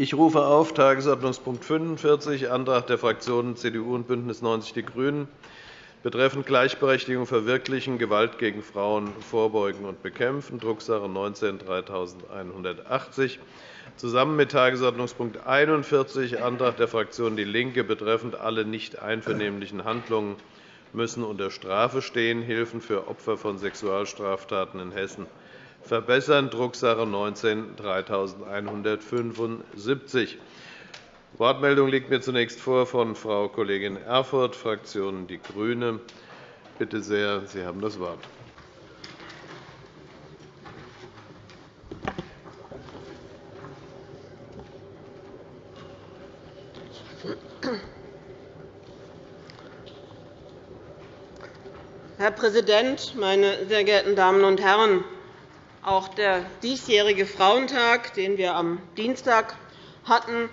Ich rufe auf Tagesordnungspunkt 45, Antrag der Fraktionen CDU und BÜNDNIS 90 die GRÜNEN betreffend Gleichberechtigung verwirklichen, Gewalt gegen Frauen vorbeugen und bekämpfen, Drucksache 19-3180, zusammen mit Tagesordnungspunkt 41, Antrag der Fraktion DIE LINKE betreffend alle nicht einvernehmlichen Handlungen müssen unter Strafe stehen, Hilfen für Opfer von Sexualstraftaten in Hessen verbessern, Drucksache 19-3175. Wortmeldung liegt mir zunächst vor von Frau Kollegin Erfurth, Fraktion Die Grünen. Bitte sehr, Sie haben das Wort. Herr Präsident, meine sehr geehrten Damen und Herren! Auch der diesjährige Frauentag, den wir am Dienstag hatten,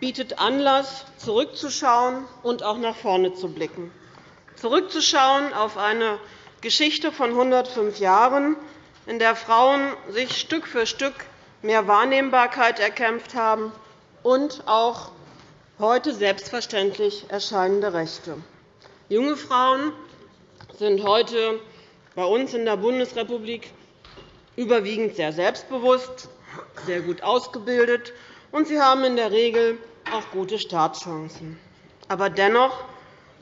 bietet Anlass, zurückzuschauen und auch nach vorne zu blicken. Zurückzuschauen auf eine Geschichte von 105 Jahren, in der Frauen sich Stück für Stück mehr Wahrnehmbarkeit erkämpft haben und auch heute selbstverständlich erscheinende Rechte. Junge Frauen sind heute bei uns in der Bundesrepublik überwiegend sehr selbstbewusst, sehr gut ausgebildet, und sie haben in der Regel auch gute Startchancen. Aber dennoch,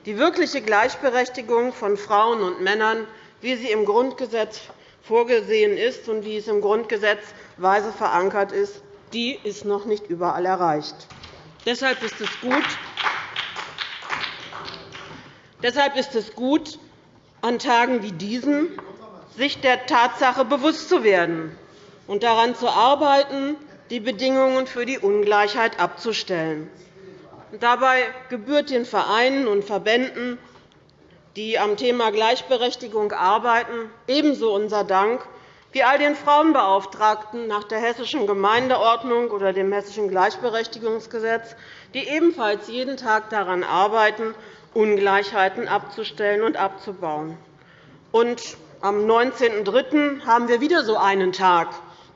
die wirkliche Gleichberechtigung von Frauen und Männern, wie sie im Grundgesetz vorgesehen ist und wie es im Grundgesetz weise verankert ist, die ist noch nicht überall erreicht. Deshalb ist es gut, Deshalb ist es gut, an Tagen wie diesen sich der Tatsache bewusst zu werden und daran zu arbeiten, die Bedingungen für die Ungleichheit abzustellen. Dabei gebührt den Vereinen und Verbänden, die am Thema Gleichberechtigung arbeiten, ebenso unser Dank wie all den Frauenbeauftragten nach der Hessischen Gemeindeordnung oder dem Hessischen Gleichberechtigungsgesetz, die ebenfalls jeden Tag daran arbeiten, Ungleichheiten abzustellen und abzubauen. Am 19.03. haben wir wieder so einen Tag,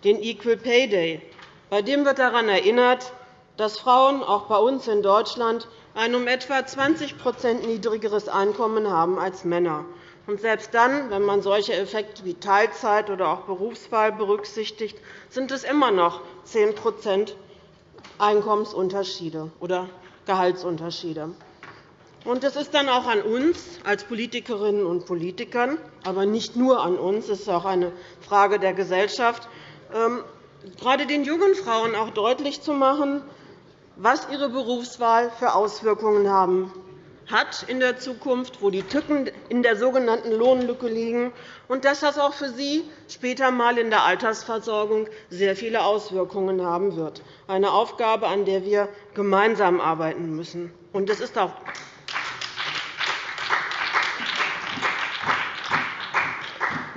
den Equal Pay Day. Bei dem wird daran erinnert, dass Frauen auch bei uns in Deutschland ein um etwa 20% niedrigeres Einkommen haben als Männer. Und selbst dann, wenn man solche Effekte wie Teilzeit oder auch Berufswahl berücksichtigt, sind es immer noch 10% Einkommensunterschiede oder Gehaltsunterschiede. Und es ist dann auch an uns als Politikerinnen und Politikern, aber nicht nur an uns, es ist auch eine Frage der Gesellschaft, ähm, gerade den jungen Frauen auch deutlich zu machen, was ihre Berufswahl für Auswirkungen haben hat in der Zukunft, wo die Tücken in der sogenannten Lohnlücke liegen, und dass das auch für sie später einmal in der Altersversorgung sehr viele Auswirkungen haben wird. Eine Aufgabe, an der wir gemeinsam arbeiten müssen. Und es ist auch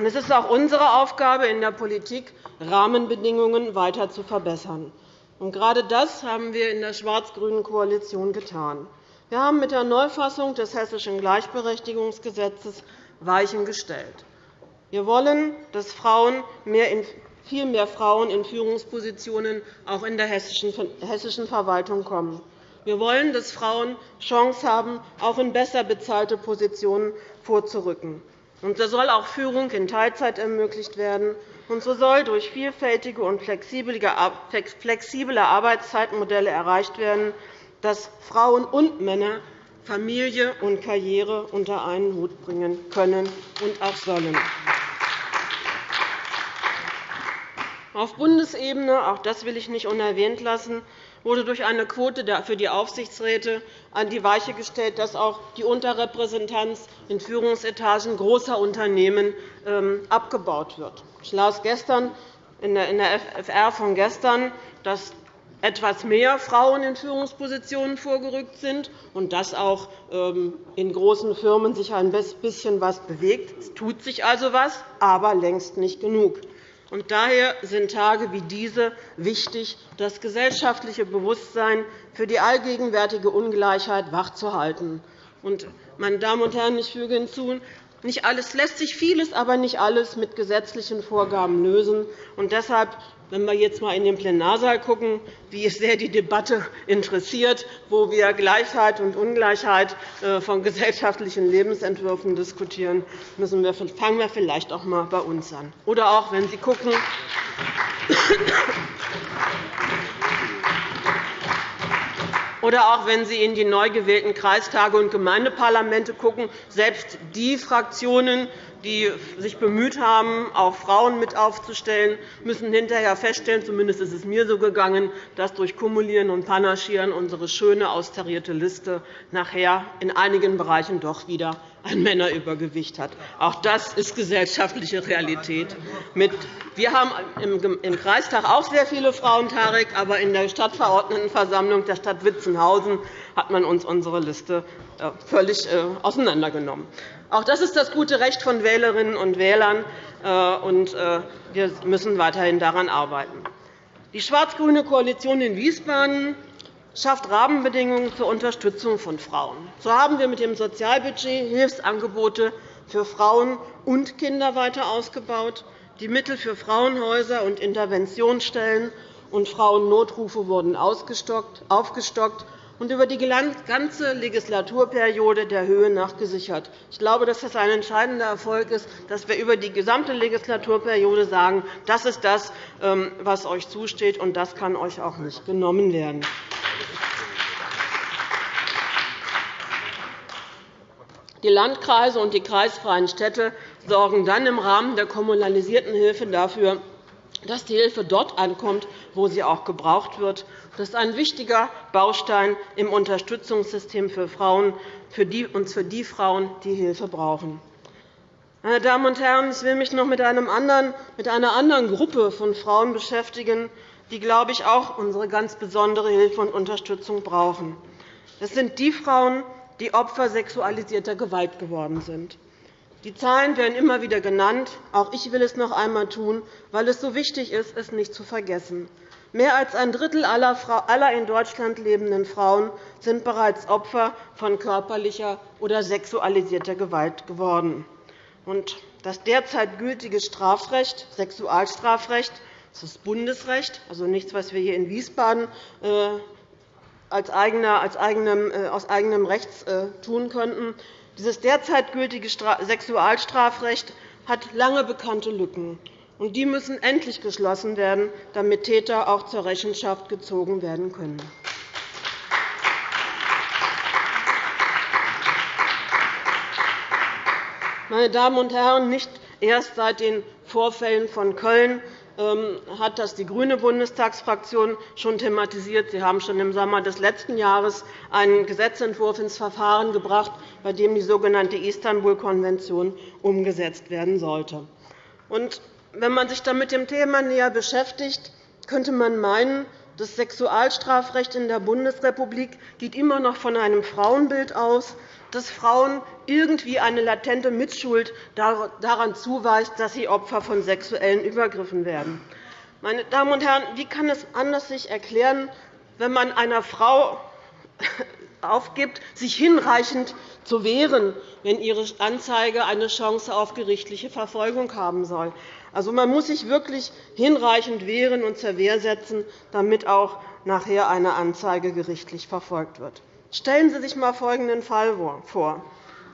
Es ist auch unsere Aufgabe in der Politik, Rahmenbedingungen weiter zu verbessern. Gerade das haben wir in der schwarz-grünen Koalition getan. Wir haben mit der Neufassung des Hessischen Gleichberechtigungsgesetzes Weichen gestellt. Wir wollen, dass Frauen viel mehr Frauen in Führungspositionen auch in der hessischen Verwaltung kommen. Wir wollen, dass Frauen Chance haben, auch in besser bezahlte Positionen vorzurücken. Und so soll auch Führung in Teilzeit ermöglicht werden. Und so soll durch vielfältige und flexible Arbeitszeitmodelle erreicht werden, dass Frauen und Männer Familie und Karriere unter einen Hut bringen können und auch sollen. Auf Bundesebene, auch das will ich nicht unerwähnt lassen, wurde durch eine Quote für die Aufsichtsräte an die Weiche gestellt, dass auch die Unterrepräsentanz in Führungsetagen großer Unternehmen ähm, abgebaut wird. Ich las gestern in der FR von gestern, dass etwas mehr Frauen in Führungspositionen vorgerückt sind und dass auch ähm, in großen Firmen sich ein bisschen etwas bewegt. Es tut sich also etwas, aber längst nicht genug. Und daher sind Tage wie diese wichtig, das gesellschaftliche Bewusstsein für die allgegenwärtige Ungleichheit wachzuhalten. meine Damen und Herren, ich füge hinzu, Nicht alles lässt sich vieles, aber nicht alles mit gesetzlichen Vorgaben lösen. Und deshalb wenn wir jetzt einmal in den Plenarsaal schauen, wie sehr die Debatte interessiert, wo wir Gleichheit und Ungleichheit äh, von gesellschaftlichen Lebensentwürfen diskutieren, müssen wir, fangen wir vielleicht auch einmal bei uns an. Oder auch, wenn Sie gucken, oder auch wenn Sie in die neu gewählten Kreistage und Gemeindeparlamente schauen, selbst die Fraktionen, die sich bemüht haben, auch Frauen mit aufzustellen, müssen hinterher feststellen, zumindest ist es mir so gegangen, dass durch Kumulieren und Panaschieren unsere schöne, austarierte Liste nachher in einigen Bereichen doch wieder ein Männerübergewicht hat. Auch das ist gesellschaftliche Realität. Wir haben im Kreistag auch sehr viele Frauen, Tarek, aber in der Stadtverordnetenversammlung der Stadt Witzenhausen hat man uns unsere Liste äh, völlig äh, auseinandergenommen. Auch das ist das gute Recht von Wählerinnen und Wählern, äh, und wir müssen weiterhin daran arbeiten. Die schwarz-grüne Koalition in Wiesbaden schafft Rahmenbedingungen zur Unterstützung von Frauen. So haben wir mit dem Sozialbudget Hilfsangebote für Frauen und Kinder weiter ausgebaut. Die Mittel für Frauenhäuser und Interventionsstellen und Frauennotrufe wurden aufgestockt und über die ganze Legislaturperiode der Höhe nach gesichert. Ich glaube, dass das ein entscheidender Erfolg ist, dass wir über die gesamte Legislaturperiode sagen, das ist das, ähm, was euch zusteht, und das kann euch auch nicht genommen werden. Die Landkreise und die kreisfreien Städte sorgen dann im Rahmen der kommunalisierten Hilfe dafür, dass die Hilfe dort ankommt, wo sie auch gebraucht wird. Das ist ein wichtiger Baustein im Unterstützungssystem für Frauen, für die, und für die Frauen, die Hilfe brauchen. Meine Damen und Herren, ich will mich noch mit, einer anderen Gruppe von Frauen beschäftigen, die, glaube ich, auch unsere ganz besondere Hilfe und Unterstützung brauchen. Das sind die Frauen, die Opfer sexualisierter Gewalt geworden sind. Die Zahlen werden immer wieder genannt. Auch ich will es noch einmal tun, weil es so wichtig ist, es nicht zu vergessen. Mehr als ein Drittel aller in Deutschland lebenden Frauen sind bereits Opfer von körperlicher oder sexualisierter Gewalt geworden. Das derzeit gültige Strafrecht, Sexualstrafrecht, das ist Bundesrecht, also nichts, was wir hier in Wiesbaden äh, als eigenem, äh, aus eigenem Recht äh, tun könnten, dieses derzeit gültige Sexualstrafrecht hat lange bekannte Lücken. und Die müssen endlich geschlossen werden, damit Täter auch zur Rechenschaft gezogen werden können. Meine Damen und Herren, nicht erst seit den Vorfällen von Köln hat das die grüne Bundestagsfraktion schon thematisiert. Sie haben schon im Sommer des letzten Jahres einen Gesetzentwurf ins Verfahren gebracht, bei dem die sogenannte Istanbul-Konvention umgesetzt werden sollte. wenn man sich dann mit dem Thema näher beschäftigt, könnte man meinen, das Sexualstrafrecht in der Bundesrepublik geht immer noch von einem Frauenbild aus, dass Frauen irgendwie eine latente Mitschuld daran zuweist, dass sie Opfer von sexuellen Übergriffen werden. Meine Damen und Herren, wie kann es anders sich erklären, wenn man einer Frau aufgibt, sich hinreichend zu wehren, wenn ihre Anzeige eine Chance auf gerichtliche Verfolgung haben soll? Also, man muss sich wirklich hinreichend wehren und zur Wehr setzen, damit auch nachher eine Anzeige gerichtlich verfolgt wird. Stellen Sie sich einmal folgenden Fall vor.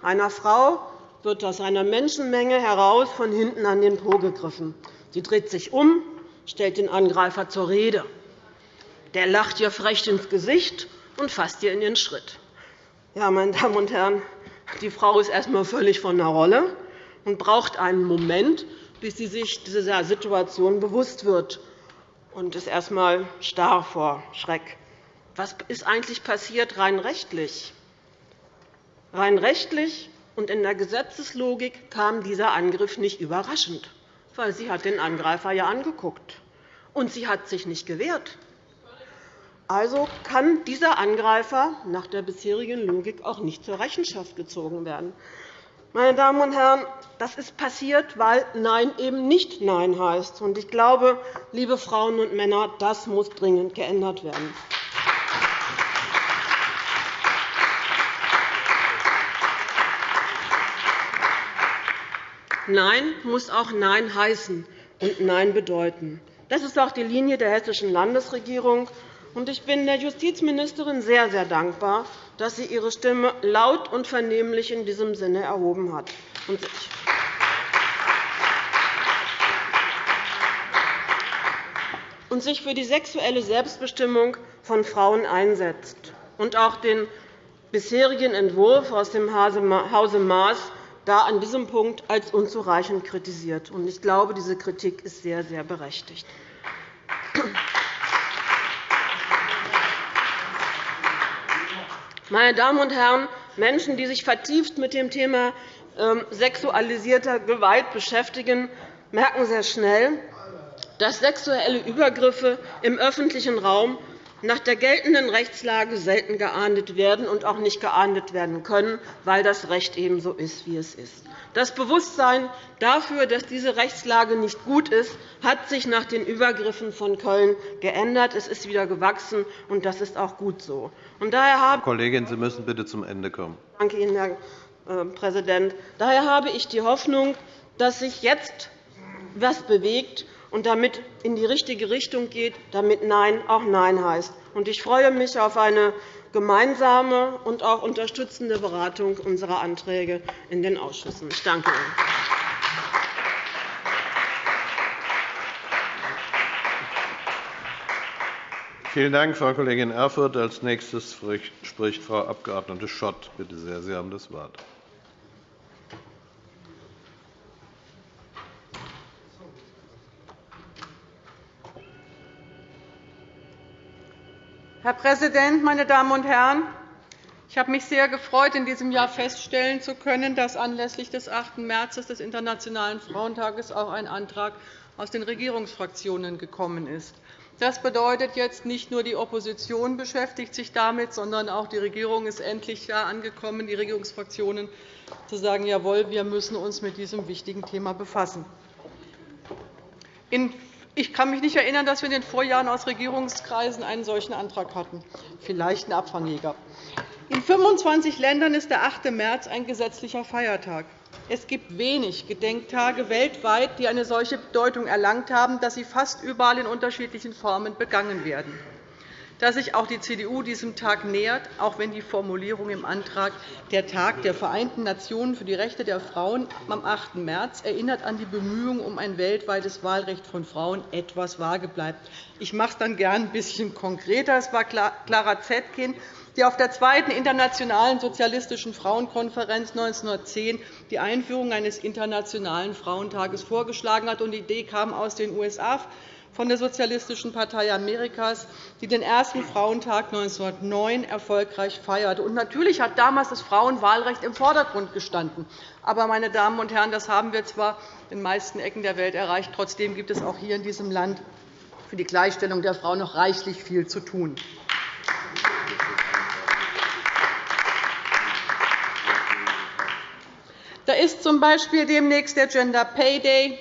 Einer Frau wird aus einer Menschenmenge heraus von hinten an den Po gegriffen. Sie dreht sich um, stellt den Angreifer zur Rede. Der lacht ihr frech ins Gesicht und fasst ihr in den Schritt. Ja, meine Damen und Herren, die Frau ist erst einmal völlig von der Rolle und braucht einen Moment, bis sie sich dieser Situation bewusst wird und ist erst einmal starr vor Schreck. Was ist eigentlich passiert rein rechtlich? Rein rechtlich und in der Gesetzeslogik kam dieser Angriff nicht überraschend, weil sie hat den Angreifer ja angeguckt und sie hat sich nicht gewehrt. Also kann dieser Angreifer nach der bisherigen Logik auch nicht zur Rechenschaft gezogen werden. Meine Damen und Herren, das ist passiert, weil Nein eben nicht Nein heißt. Ich glaube, liebe Frauen und Männer, das muss dringend geändert werden. Nein muss auch Nein heißen und Nein bedeuten. Das ist auch die Linie der Hessischen Landesregierung. Ich bin der Justizministerin sehr, sehr dankbar, dass sie ihre Stimme laut und vernehmlich in diesem Sinne erhoben hat und sich für die sexuelle Selbstbestimmung von Frauen einsetzt und auch den bisherigen Entwurf aus dem Hause Maas da an diesem Punkt als unzureichend kritisiert. Ich glaube, diese Kritik ist sehr, sehr berechtigt. Meine Damen und Herren, Menschen, die sich vertieft mit dem Thema ähm, sexualisierter Gewalt beschäftigen, merken sehr schnell, dass sexuelle Übergriffe im öffentlichen Raum nach der geltenden Rechtslage selten geahndet werden und auch nicht geahndet werden können, weil das Recht eben so ist, wie es ist. Das Bewusstsein dafür, dass diese Rechtslage nicht gut ist, hat sich nach den Übergriffen von Köln geändert. Es ist wieder gewachsen, und das ist auch gut so. Und daher habe Kollegin, Sie müssen bitte zum Ende kommen. Danke Ihnen, Herr äh, Präsident. Daher habe ich die Hoffnung, dass sich jetzt etwas bewegt und damit in die richtige Richtung geht, damit Nein auch Nein heißt. Ich freue mich auf eine gemeinsame und auch unterstützende Beratung unserer Anträge in den Ausschüssen. Ich danke Ihnen. Vielen Dank, Frau Kollegin Erfurth. Als nächstes spricht Frau Abg. Schott. Bitte sehr, Sie haben das Wort. Herr Präsident, meine Damen und Herren! Ich habe mich sehr gefreut, in diesem Jahr feststellen zu können, dass anlässlich des 8. März des Internationalen Frauentages auch ein Antrag aus den Regierungsfraktionen gekommen ist. Das bedeutet jetzt, nicht nur die Opposition beschäftigt sich damit, sondern auch die Regierung ist endlich da angekommen, die Regierungsfraktionen zu sagen, jawohl, wir müssen uns mit diesem wichtigen Thema befassen. In ich kann mich nicht erinnern, dass wir in den Vorjahren aus Regierungskreisen einen solchen Antrag hatten. Vielleicht ein Abfangjäger. In 25 Ländern ist der 8. März ein gesetzlicher Feiertag. Es gibt wenig Gedenktage weltweit, die eine solche Bedeutung erlangt haben, dass sie fast überall in unterschiedlichen Formen begangen werden dass sich auch die CDU diesem Tag nähert, auch wenn die Formulierung im Antrag der Tag der Vereinten Nationen für die Rechte der Frauen am 8. März erinnert an die Bemühungen um ein weltweites Wahlrecht von Frauen etwas vage bleibt. Ich mache es dann gern ein bisschen konkreter. Es war Clara Zetkin, die auf der zweiten Internationalen Sozialistischen Frauenkonferenz 1910 die Einführung eines Internationalen Frauentages vorgeschlagen hat. Die Idee kam aus den USA von der Sozialistischen Partei Amerikas, die den ersten Frauentag 1909 erfolgreich feierte. Und natürlich hat damals das Frauenwahlrecht im Vordergrund gestanden. Aber, meine Damen und Herren, das haben wir zwar in den meisten Ecken der Welt erreicht. Trotzdem gibt es auch hier in diesem Land für die Gleichstellung der Frau noch reichlich viel zu tun. Da ist z.B. demnächst der Gender Pay Day.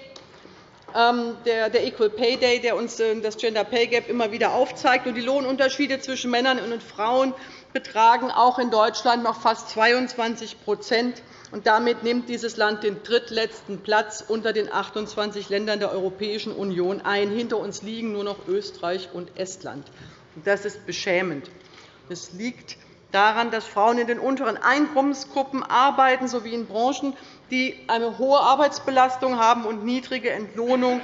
Ähm, der Equal Pay Day, der uns äh, das Gender Pay Gap immer wieder aufzeigt. Die Lohnunterschiede zwischen Männern und Frauen betragen auch in Deutschland noch fast 22 und Damit nimmt dieses Land den drittletzten Platz unter den 28 Ländern der Europäischen Union ein. Hinter uns liegen nur noch Österreich und Estland. Das ist beschämend. Es liegt daran, dass Frauen in den unteren Einkommensgruppen arbeiten sowie in Branchen, die eine hohe Arbeitsbelastung haben und niedrige Entlohnung.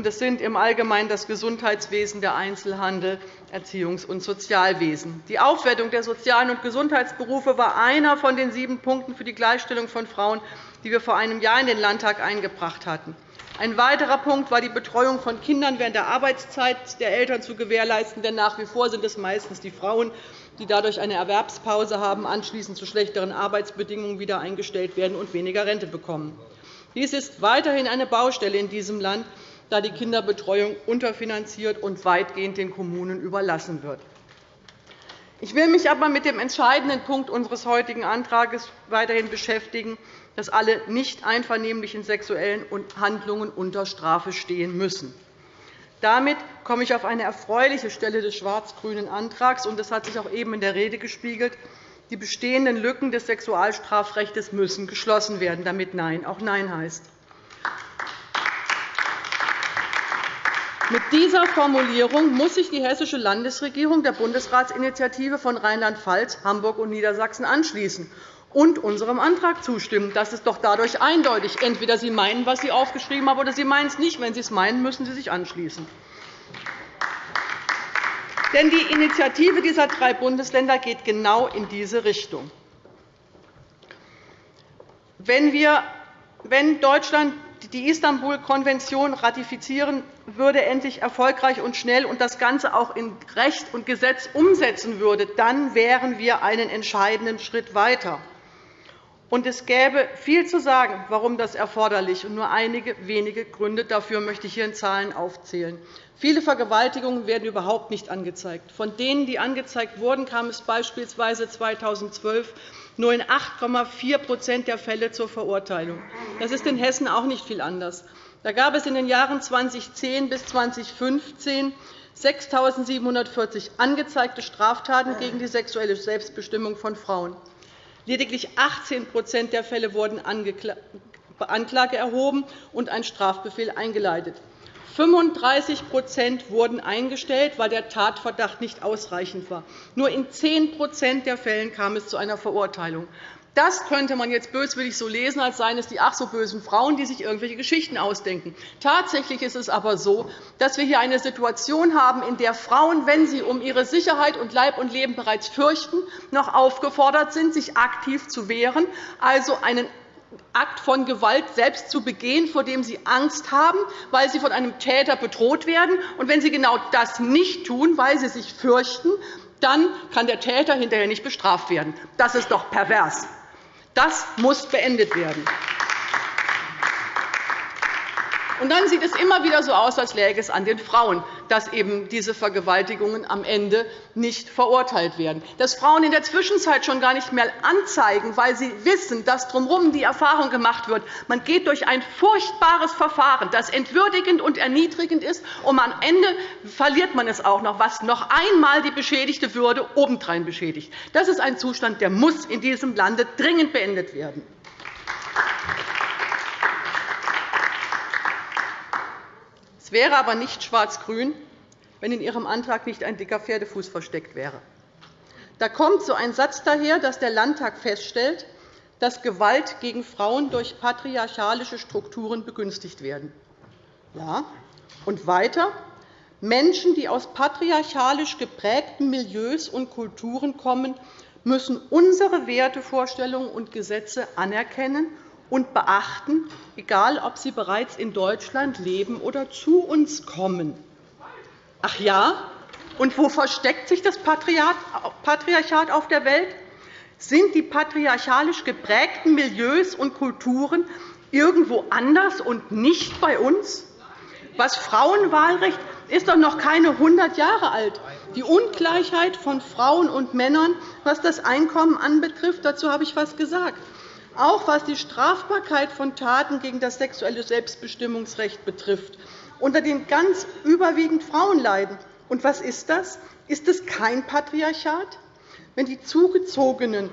Das sind im Allgemeinen das Gesundheitswesen, der Einzelhandel, Erziehungs- und Sozialwesen. Die Aufwertung der sozialen und Gesundheitsberufe war einer von den sieben Punkten für die Gleichstellung von Frauen, die wir vor einem Jahr in den Landtag eingebracht hatten. Ein weiterer Punkt war die Betreuung von Kindern während der Arbeitszeit der Eltern zu gewährleisten. Denn nach wie vor sind es meistens die Frauen, die dadurch eine Erwerbspause haben, anschließend zu schlechteren Arbeitsbedingungen wieder eingestellt werden und weniger Rente bekommen. Dies ist weiterhin eine Baustelle in diesem Land, da die Kinderbetreuung unterfinanziert und weitgehend den Kommunen überlassen wird. Ich will mich aber mit dem entscheidenden Punkt unseres heutigen Antrags weiterhin beschäftigen, dass alle nicht einvernehmlichen sexuellen Handlungen unter Strafe stehen müssen. Damit komme ich auf eine erfreuliche Stelle des schwarz-grünen Antrags, und das hat sich auch eben in der Rede gespiegelt. Die bestehenden Lücken des Sexualstrafrechts müssen geschlossen werden, damit Nein auch Nein heißt. Mit dieser Formulierung muss sich die Hessische Landesregierung der Bundesratsinitiative von Rheinland-Pfalz, Hamburg und Niedersachsen anschließen und unserem Antrag zustimmen. Das ist doch dadurch eindeutig. Entweder Sie meinen, was Sie aufgeschrieben haben, oder Sie meinen es nicht. Wenn Sie es meinen, müssen Sie sich anschließen. Denn die Initiative dieser drei Bundesländer geht genau in diese Richtung. Wenn, Deutschland die Istanbul-Konvention ratifizieren würde, endlich erfolgreich und schnell und das Ganze auch in Recht und Gesetz umsetzen würde, dann wären wir einen entscheidenden Schritt weiter. Und es gäbe viel zu sagen, warum das erforderlich ist. Nur einige wenige Gründe dafür möchte ich hier in Zahlen aufzählen. Viele Vergewaltigungen werden überhaupt nicht angezeigt. Von denen, die angezeigt wurden, kam es beispielsweise 2012 nur in 8,4% der Fälle zur Verurteilung. Das ist in Hessen auch nicht viel anders. Da gab es in den Jahren 2010 bis 2015 6.740 angezeigte Straftaten gegen die sexuelle Selbstbestimmung von Frauen. Lediglich 18% der Fälle wurden Anklage erhoben und ein Strafbefehl eingeleitet. 35% wurden eingestellt, weil der Tatverdacht nicht ausreichend war. Nur in 10% der Fälle kam es zu einer Verurteilung. Das könnte man jetzt böswillig so lesen, als seien es die ach so bösen Frauen, die sich irgendwelche Geschichten ausdenken. Tatsächlich ist es aber so, dass wir hier eine Situation haben, in der Frauen, wenn sie um ihre Sicherheit und Leib und Leben bereits fürchten, noch aufgefordert sind, sich aktiv zu wehren, also einen Akt von Gewalt selbst zu begehen, vor dem sie Angst haben, weil sie von einem Täter bedroht werden. Und wenn sie genau das nicht tun, weil sie sich fürchten, dann kann der Täter hinterher nicht bestraft werden. Das ist doch pervers. Das muss beendet werden. Und dann sieht es immer wieder so aus, als läge es an den Frauen, dass eben diese Vergewaltigungen am Ende nicht verurteilt werden. Dass Frauen in der Zwischenzeit schon gar nicht mehr anzeigen, weil sie wissen, dass drumherum die Erfahrung gemacht wird, man geht durch ein furchtbares Verfahren, das entwürdigend und erniedrigend ist, und am Ende verliert man es auch noch, was noch einmal die beschädigte Würde obendrein beschädigt. Das ist ein Zustand, der muss in diesem Lande dringend beendet werden. Es wäre aber nicht schwarz-grün, wenn in Ihrem Antrag nicht ein dicker Pferdefuß versteckt wäre. Da kommt so ein Satz daher, dass der Landtag feststellt, dass Gewalt gegen Frauen durch patriarchalische Strukturen begünstigt werden. Ja. Und weiter. Menschen, die aus patriarchalisch geprägten Milieus und Kulturen kommen, müssen unsere Wertevorstellungen und Gesetze anerkennen und beachten, egal ob sie bereits in Deutschland leben oder zu uns kommen. Ach ja? Und wo versteckt sich das Patriarchat auf der Welt? Sind die patriarchalisch geprägten Milieus und Kulturen irgendwo anders und nicht bei uns? Das Frauenwahlrecht ist doch noch keine 100 Jahre alt. Die Ungleichheit von Frauen und Männern, was das Einkommen anbetrifft, dazu habe ich etwas gesagt auch was die Strafbarkeit von Taten gegen das sexuelle Selbstbestimmungsrecht betrifft, unter denen ganz überwiegend Frauen leiden. Und was ist das? Ist es kein Patriarchat? Wenn die Zugezogenen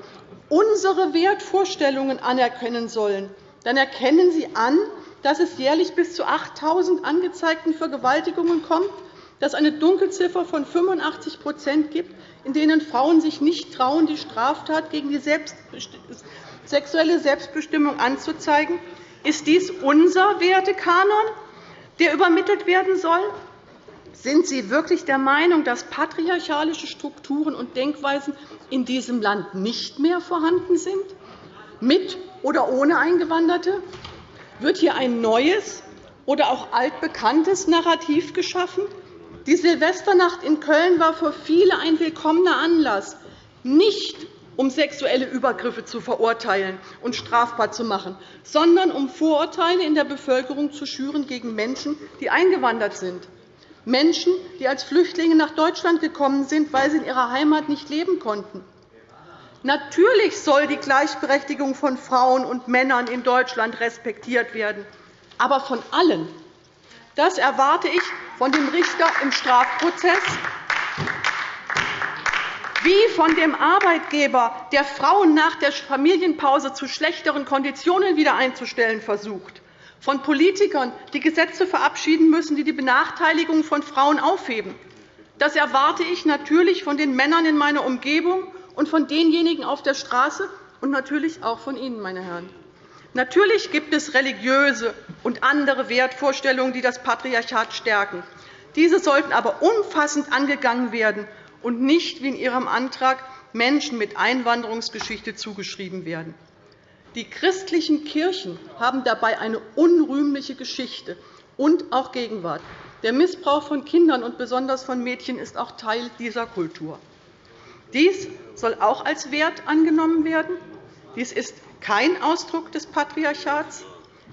unsere Wertvorstellungen anerkennen sollen, dann erkennen sie an, dass es jährlich bis zu 8.000 angezeigten Vergewaltigungen kommt, dass es eine Dunkelziffer von 85% gibt, in denen Frauen sich nicht trauen, die Straftat gegen die sexuelle Selbstbestimmung anzuzeigen? Ist dies unser Wertekanon, der übermittelt werden soll? Sind Sie wirklich der Meinung, dass patriarchalische Strukturen und Denkweisen in diesem Land nicht mehr vorhanden sind, mit oder ohne Eingewanderte? Wird hier ein neues oder auch altbekanntes Narrativ geschaffen? Die Silvesternacht in Köln war für viele ein willkommener Anlass, nicht um sexuelle Übergriffe zu verurteilen und strafbar zu machen, sondern um Vorurteile in der Bevölkerung zu schüren gegen Menschen, die eingewandert sind, Menschen, die als Flüchtlinge nach Deutschland gekommen sind, weil sie in ihrer Heimat nicht leben konnten. Natürlich soll die Gleichberechtigung von Frauen und Männern in Deutschland respektiert werden, aber von allen. Das erwarte ich von dem Richter im Strafprozess wie von dem Arbeitgeber, der Frauen nach der Familienpause zu schlechteren Konditionen wieder einzustellen versucht, von Politikern, die Gesetze verabschieden müssen, die die Benachteiligung von Frauen aufheben. Das erwarte ich natürlich von den Männern in meiner Umgebung und von denjenigen auf der Straße und natürlich auch von Ihnen, meine Herren. Natürlich gibt es religiöse und andere Wertvorstellungen, die das Patriarchat stärken. Diese sollten aber umfassend angegangen werden und nicht, wie in Ihrem Antrag, Menschen mit Einwanderungsgeschichte zugeschrieben werden. Die christlichen Kirchen haben dabei eine unrühmliche Geschichte und auch Gegenwart. Der Missbrauch von Kindern und besonders von Mädchen ist auch Teil dieser Kultur. Dies soll auch als Wert angenommen werden. Dies ist kein Ausdruck des Patriarchats.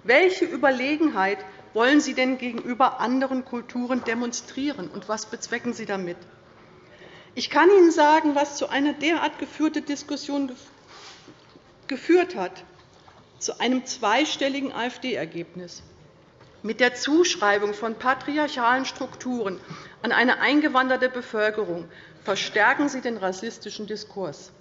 Welche Überlegenheit wollen Sie denn gegenüber anderen Kulturen demonstrieren, und was bezwecken Sie damit? Ich kann Ihnen sagen, was zu einer derart geführten Diskussion geführt hat, zu einem zweistelligen AfD-Ergebnis. Mit der Zuschreibung von patriarchalen Strukturen an eine eingewanderte Bevölkerung verstärken Sie den rassistischen Diskurs.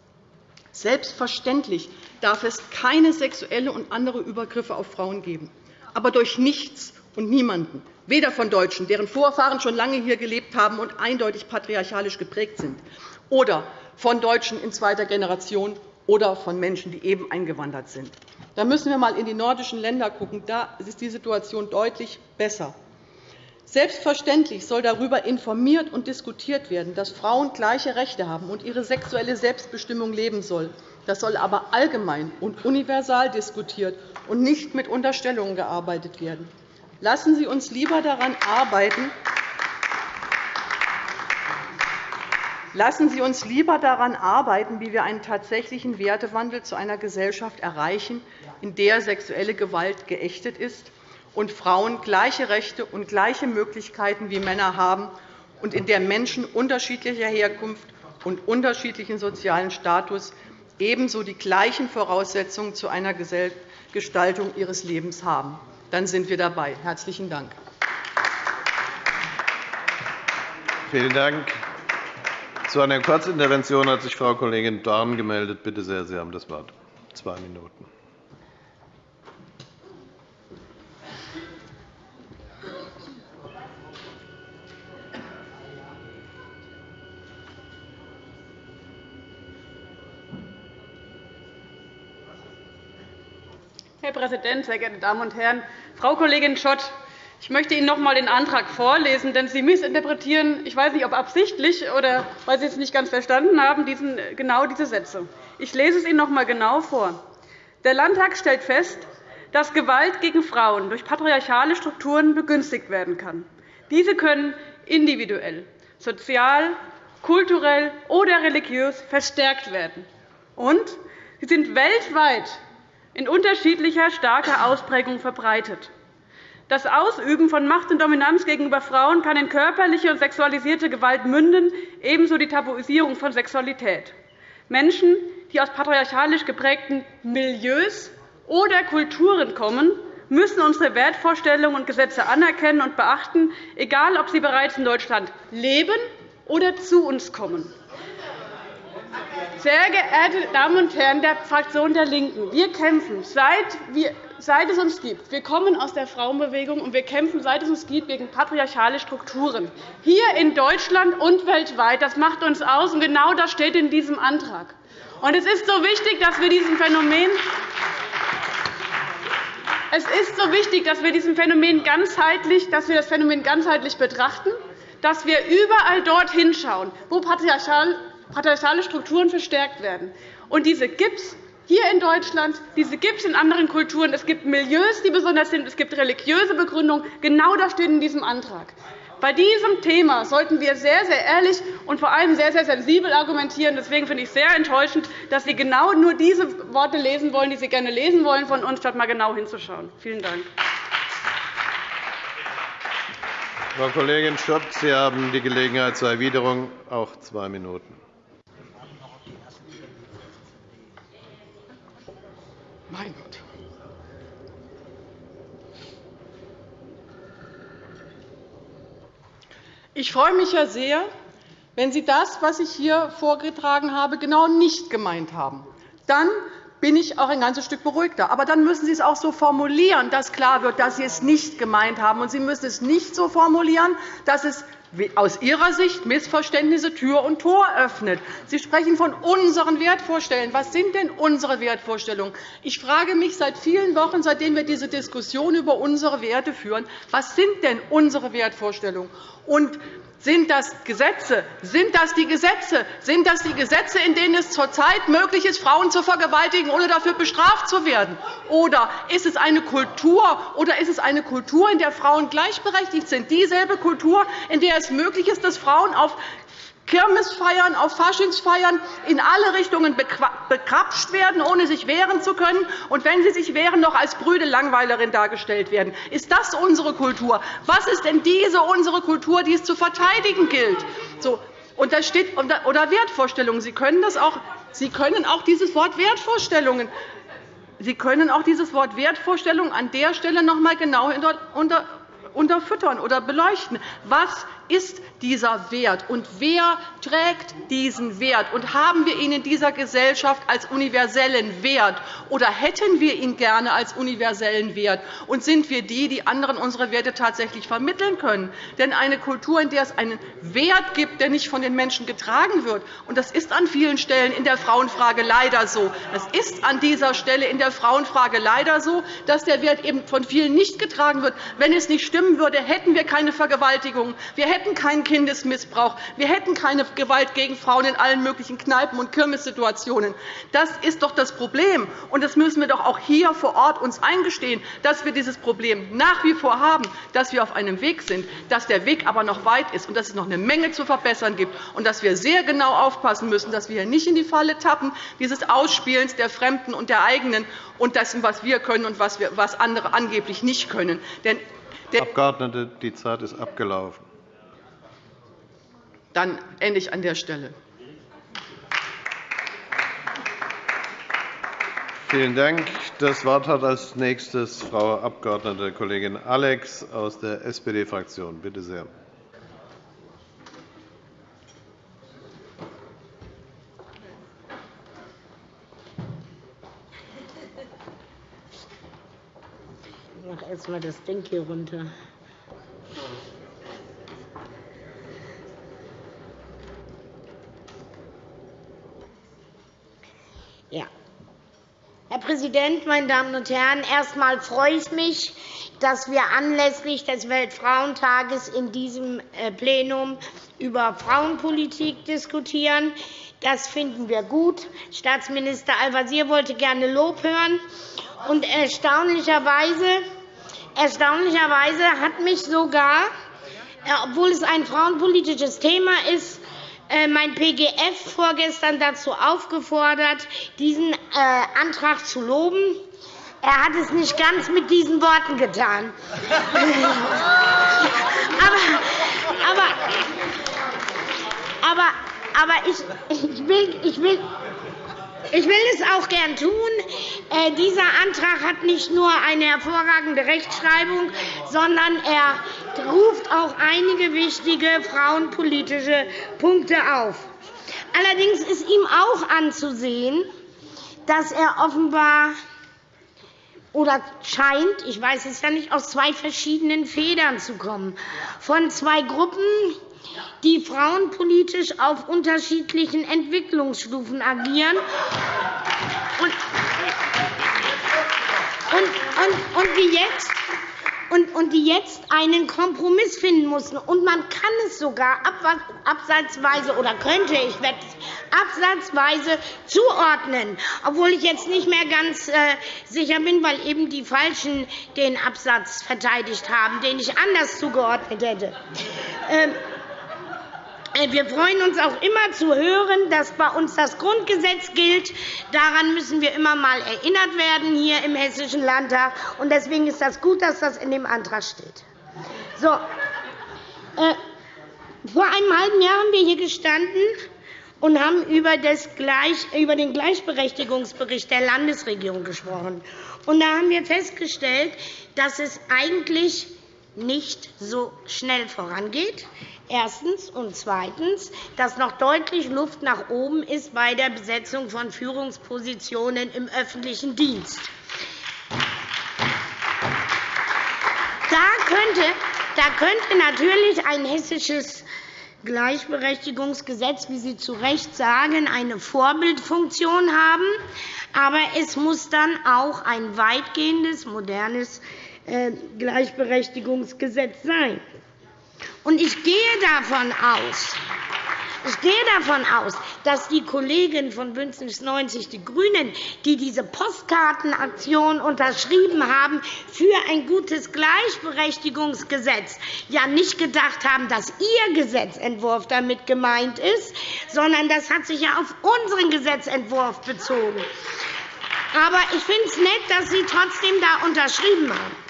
Selbstverständlich darf es keine sexuelle und andere Übergriffe auf Frauen geben, aber durch nichts und niemanden, weder von Deutschen, deren Vorfahren schon lange hier gelebt haben und eindeutig patriarchalisch geprägt sind, oder von Deutschen in zweiter Generation oder von Menschen, die eben eingewandert sind. Da müssen wir einmal in die nordischen Länder schauen. Da ist die Situation deutlich besser. Selbstverständlich soll darüber informiert und diskutiert werden, dass Frauen gleiche Rechte haben und ihre sexuelle Selbstbestimmung leben sollen. Das soll aber allgemein und universal diskutiert und nicht mit Unterstellungen gearbeitet werden. Lassen Sie uns lieber daran arbeiten, Lassen Sie uns lieber daran arbeiten, wie wir einen tatsächlichen Wertewandel zu einer Gesellschaft erreichen, in der sexuelle Gewalt geächtet ist und Frauen gleiche Rechte und gleiche Möglichkeiten wie Männer haben und in der Menschen unterschiedlicher Herkunft und unterschiedlichen sozialen Status ebenso die gleichen Voraussetzungen zu einer Gestaltung ihres Lebens haben. Dann sind wir dabei. – Herzlichen Dank. Vielen Dank. Zu einer Kurzintervention hat sich Frau Kollegin Dorn gemeldet. Bitte sehr, Sie haben das Wort. Zwei Minuten. Herr Präsident, sehr geehrte Damen und Herren! Frau Kollegin Schott, ich möchte Ihnen noch einmal den Antrag vorlesen, denn Sie missinterpretieren, ich weiß nicht, ob absichtlich oder weil Sie es nicht ganz verstanden haben, diesen, genau diese Sätze. Ich lese es Ihnen noch einmal genau vor. Der Landtag stellt fest, dass Gewalt gegen Frauen durch patriarchale Strukturen begünstigt werden kann. Diese können individuell, sozial, kulturell oder religiös verstärkt werden. Und sie sind weltweit in unterschiedlicher starker Ausprägung verbreitet. Das Ausüben von Macht und Dominanz gegenüber Frauen kann in körperliche und sexualisierte Gewalt münden, ebenso die Tabuisierung von Sexualität. Menschen, die aus patriarchalisch geprägten Milieus oder Kulturen kommen, müssen unsere Wertvorstellungen und Gesetze anerkennen und beachten, egal ob sie bereits in Deutschland leben oder zu uns kommen. Sehr geehrte Damen und Herren der Fraktion der LINKEN, wir kämpfen, seit, es uns gibt. Wir kommen aus der Frauenbewegung, und wir kämpfen, seit es uns gibt, gegen patriarchale Strukturen, hier in Deutschland und weltweit. Das macht uns aus, und genau das steht in diesem Antrag. Und es ist so wichtig, dass wir diesem Phänomen es ist so wichtig, dass wir, diesem Phänomen ganzheitlich, dass wir das Phänomen ganzheitlich betrachten, dass wir überall dort hinschauen, wo patriarchal patriarchale Strukturen verstärkt werden. Und diese gibt es hier in Deutschland, diese gibt es in anderen Kulturen. Es gibt Milieus, die besonders sind. Es gibt religiöse Begründungen. Genau das steht in diesem Antrag. Bei diesem Thema sollten wir sehr, sehr ehrlich und vor allem sehr, sehr sensibel argumentieren. Deswegen finde ich es sehr enttäuschend, dass Sie genau nur diese Worte lesen wollen, die Sie gerne lesen wollen von uns, statt einmal genau hinzuschauen. Vielen Dank. Frau Kollegin Schott, Sie haben die Gelegenheit zur Erwiderung, auch zwei Minuten. Mein Gott. Ich freue mich ja sehr, wenn Sie das, was ich hier vorgetragen habe, genau nicht gemeint haben. Dann bin ich auch ein ganzes Stück beruhigter. Aber dann müssen Sie es auch so formulieren, dass klar wird, dass Sie es nicht gemeint haben. Und Sie müssen es nicht so formulieren, dass es aus Ihrer Sicht Missverständnisse Tür und Tor öffnet. Sie sprechen von unseren Wertvorstellungen. Was sind denn unsere Wertvorstellungen? Ich frage mich seit vielen Wochen, seitdem wir diese Diskussion über unsere Werte führen, was sind denn unsere Wertvorstellungen? Und sind das Gesetze? Sind das die Gesetze? Sind das die Gesetze, in denen es zurzeit möglich ist, Frauen zu vergewaltigen, ohne dafür bestraft zu werden? Oder ist es eine Kultur, oder ist es eine Kultur, in der Frauen gleichberechtigt sind? Dieselbe Kultur, in der es möglich ist, dass Frauen auf Kirmesfeiern, auf Faschingsfeiern in alle Richtungen bekrapscht werden, ohne sich wehren zu können, und wenn sie sich wehren, noch als brüde Langweilerin dargestellt werden. Ist das unsere Kultur? Was ist denn diese unsere Kultur, die es zu verteidigen gilt? So, und da steht, oder Wertvorstellungen. Sie können, das auch, Sie können auch dieses Wort Wertvorstellungen Sie können auch dieses Wort Wertvorstellung an der Stelle noch einmal genau unterfüttern oder beleuchten. Was ist dieser Wert, und wer trägt diesen Wert? Und haben wir ihn in dieser Gesellschaft als universellen Wert, oder hätten wir ihn gerne als universellen Wert? Und sind wir die, die anderen unsere Werte tatsächlich vermitteln können? Denn eine Kultur, in der es einen Wert gibt, der nicht von den Menschen getragen wird, und das ist an vielen Stellen in der Frauenfrage leider so, es ist an dieser Stelle in der Frauenfrage leider so, dass der Wert eben von vielen nicht getragen wird. Wenn es nicht stimmen würde, hätten wir keine Vergewaltigung. Wir hätten keinen Kindesmissbrauch. Wir hätten keine Gewalt gegen Frauen in allen möglichen Kneipen- und Kirmessituationen. Das ist doch das Problem. Und das müssen wir doch auch hier vor Ort uns eingestehen, dass wir dieses Problem nach wie vor haben, dass wir auf einem Weg sind, dass der Weg aber noch weit ist und dass es noch eine Menge zu verbessern gibt und dass wir sehr genau aufpassen müssen, dass wir hier nicht in die Falle tappen, dieses Ausspielens der Fremden und der eigenen und dessen, was wir können und was andere angeblich nicht können. Denn Abgeordnete, die Zeit ist abgelaufen dann ende ich an der Stelle. Vielen Dank. Das Wort hat als nächstes Frau Abg. Kollegin Alex aus der SPD-Fraktion. Bitte sehr. Ich mache erst einmal das Ding hier runter. Ja. Herr Präsident, meine Damen und Herren! Erst einmal freue ich mich, dass wir anlässlich des Weltfrauentages in diesem äh, Plenum über Frauenpolitik diskutieren. Das finden wir gut. Staatsminister Al-Wazir wollte gerne Lob hören. Und erstaunlicherweise, erstaunlicherweise hat mich sogar, äh, obwohl es ein frauenpolitisches Thema ist, mein PGF vorgestern dazu aufgefordert, diesen äh, Antrag zu loben. Er hat es nicht ganz mit diesen Worten getan. aber, aber, aber, aber ich, ich, will, ich, will, ich will es auch gern tun. Äh, dieser Antrag hat nicht nur eine hervorragende Rechtschreibung, sondern er ruft auch einige wichtige frauenpolitische Punkte auf. Allerdings ist ihm auch anzusehen, dass er offenbar oder scheint, ich weiß es ja nicht, aus zwei verschiedenen Federn zu kommen. Von zwei Gruppen, die frauenpolitisch auf unterschiedlichen Entwicklungsstufen agieren und, und, und, und die jetzt und, die jetzt einen Kompromiss finden mussten. Und man kann es sogar absatzweise oder könnte, ich werde absatzweise zuordnen, obwohl ich jetzt nicht mehr ganz äh, sicher bin, weil eben die Falschen den Absatz verteidigt haben, den ich anders zugeordnet hätte. Äh, wir freuen uns auch immer zu hören, dass bei uns das Grundgesetz gilt. Daran müssen wir immer einmal erinnert werden hier im Hessischen Landtag. Und deswegen ist es gut, dass das in dem Antrag steht. So. Äh, vor einem halben Jahr haben wir hier gestanden und haben über, über den Gleichberechtigungsbericht der Landesregierung gesprochen. Und da haben wir festgestellt, dass es eigentlich nicht so schnell vorangeht. Erstens. Und zweitens, dass noch deutlich Luft nach oben ist bei der Besetzung von Führungspositionen im öffentlichen Dienst. Da könnte, da könnte natürlich ein hessisches Gleichberechtigungsgesetz, wie Sie zu Recht sagen, eine Vorbildfunktion haben. Aber es muss dann auch ein weitgehendes, modernes äh, Gleichberechtigungsgesetz sein. Ich gehe davon aus, ich gehe davon aus, dass die Kollegen von BÜNDNIS 90 die GRÜNEN, die diese Postkartenaktion unterschrieben haben für ein gutes Gleichberechtigungsgesetz, ja nicht gedacht haben, dass ihr Gesetzentwurf damit gemeint ist, sondern das hat sich ja auf unseren Gesetzentwurf bezogen. Aber ich finde es nett, dass Sie trotzdem da unterschrieben haben.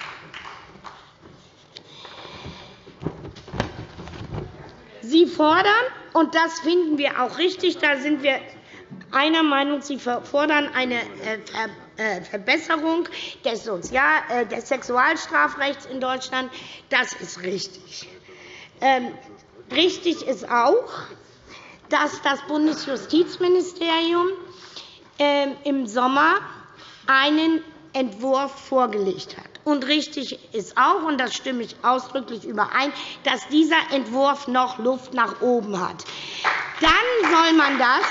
Sie fordern, und das finden wir auch richtig, da sind wir einer Meinung, Sie fordern eine äh, äh, Verbesserung des, äh, des Sexualstrafrechts in Deutschland. Das ist richtig. Ähm, richtig ist auch, dass das Bundesjustizministerium ähm, im Sommer einen Entwurf vorgelegt hat. Und richtig ist auch, und das stimme ich ausdrücklich überein, dass dieser Entwurf noch Luft nach oben hat. Dann soll man das,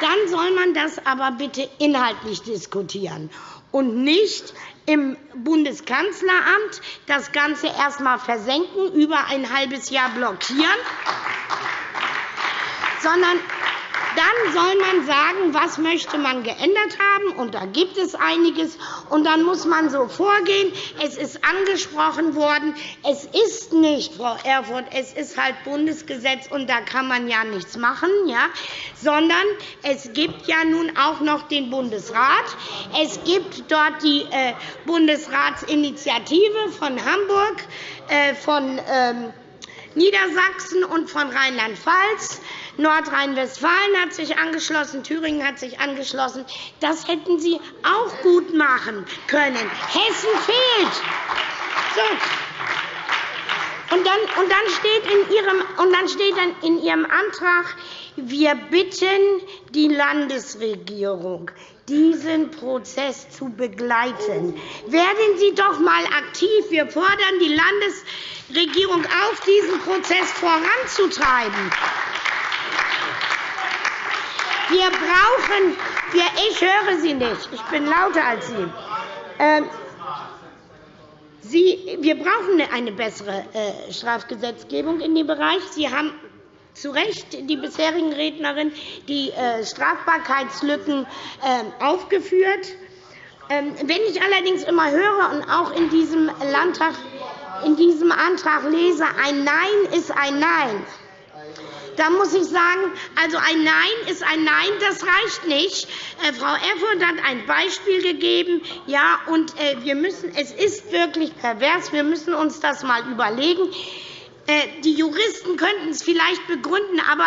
dann soll man das aber bitte inhaltlich diskutieren und nicht im Bundeskanzleramt das Ganze erst einmal versenken, über ein halbes Jahr blockieren, sondern dann soll man sagen, was möchte man geändert haben, und da gibt es einiges. Und dann muss man so vorgehen. Es ist angesprochen worden, es ist nicht, Frau Erfurth, es ist halt Bundesgesetz, und da kann man ja nichts machen, ja? sondern es gibt ja nun auch noch den Bundesrat. Es gibt dort die äh, Bundesratsinitiative von Hamburg, äh, von ähm, Niedersachsen und von Rheinland-Pfalz. Nordrhein-Westfalen hat sich angeschlossen, Thüringen hat sich angeschlossen. Das hätten Sie auch gut machen können. Hessen fehlt. So. Und dann, und dann, steht in Ihrem, und dann steht dann in Ihrem Antrag, wir bitten die Landesregierung, diesen Prozess zu begleiten. Werden Sie doch einmal aktiv. Wir fordern die Landesregierung auf, diesen Prozess voranzutreiben. Wir brauchen, wir, ich höre Sie nicht, ich bin lauter als Sie. Ähm, Sie wir brauchen eine bessere äh, Strafgesetzgebung in dem Bereich. Sie haben zu Recht die bisherigen Rednerinnen die äh, Strafbarkeitslücken äh, aufgeführt. Ähm, wenn ich allerdings immer höre und auch in diesem, Landtag, in diesem Antrag lese, ein Nein ist ein Nein, da muss ich sagen, also ein Nein ist ein Nein, das reicht nicht. Äh, Frau Erfurth hat ein Beispiel gegeben. Ja, und äh, wir müssen, es ist wirklich pervers. Wir müssen uns das einmal überlegen. Äh, die Juristen könnten es vielleicht begründen, aber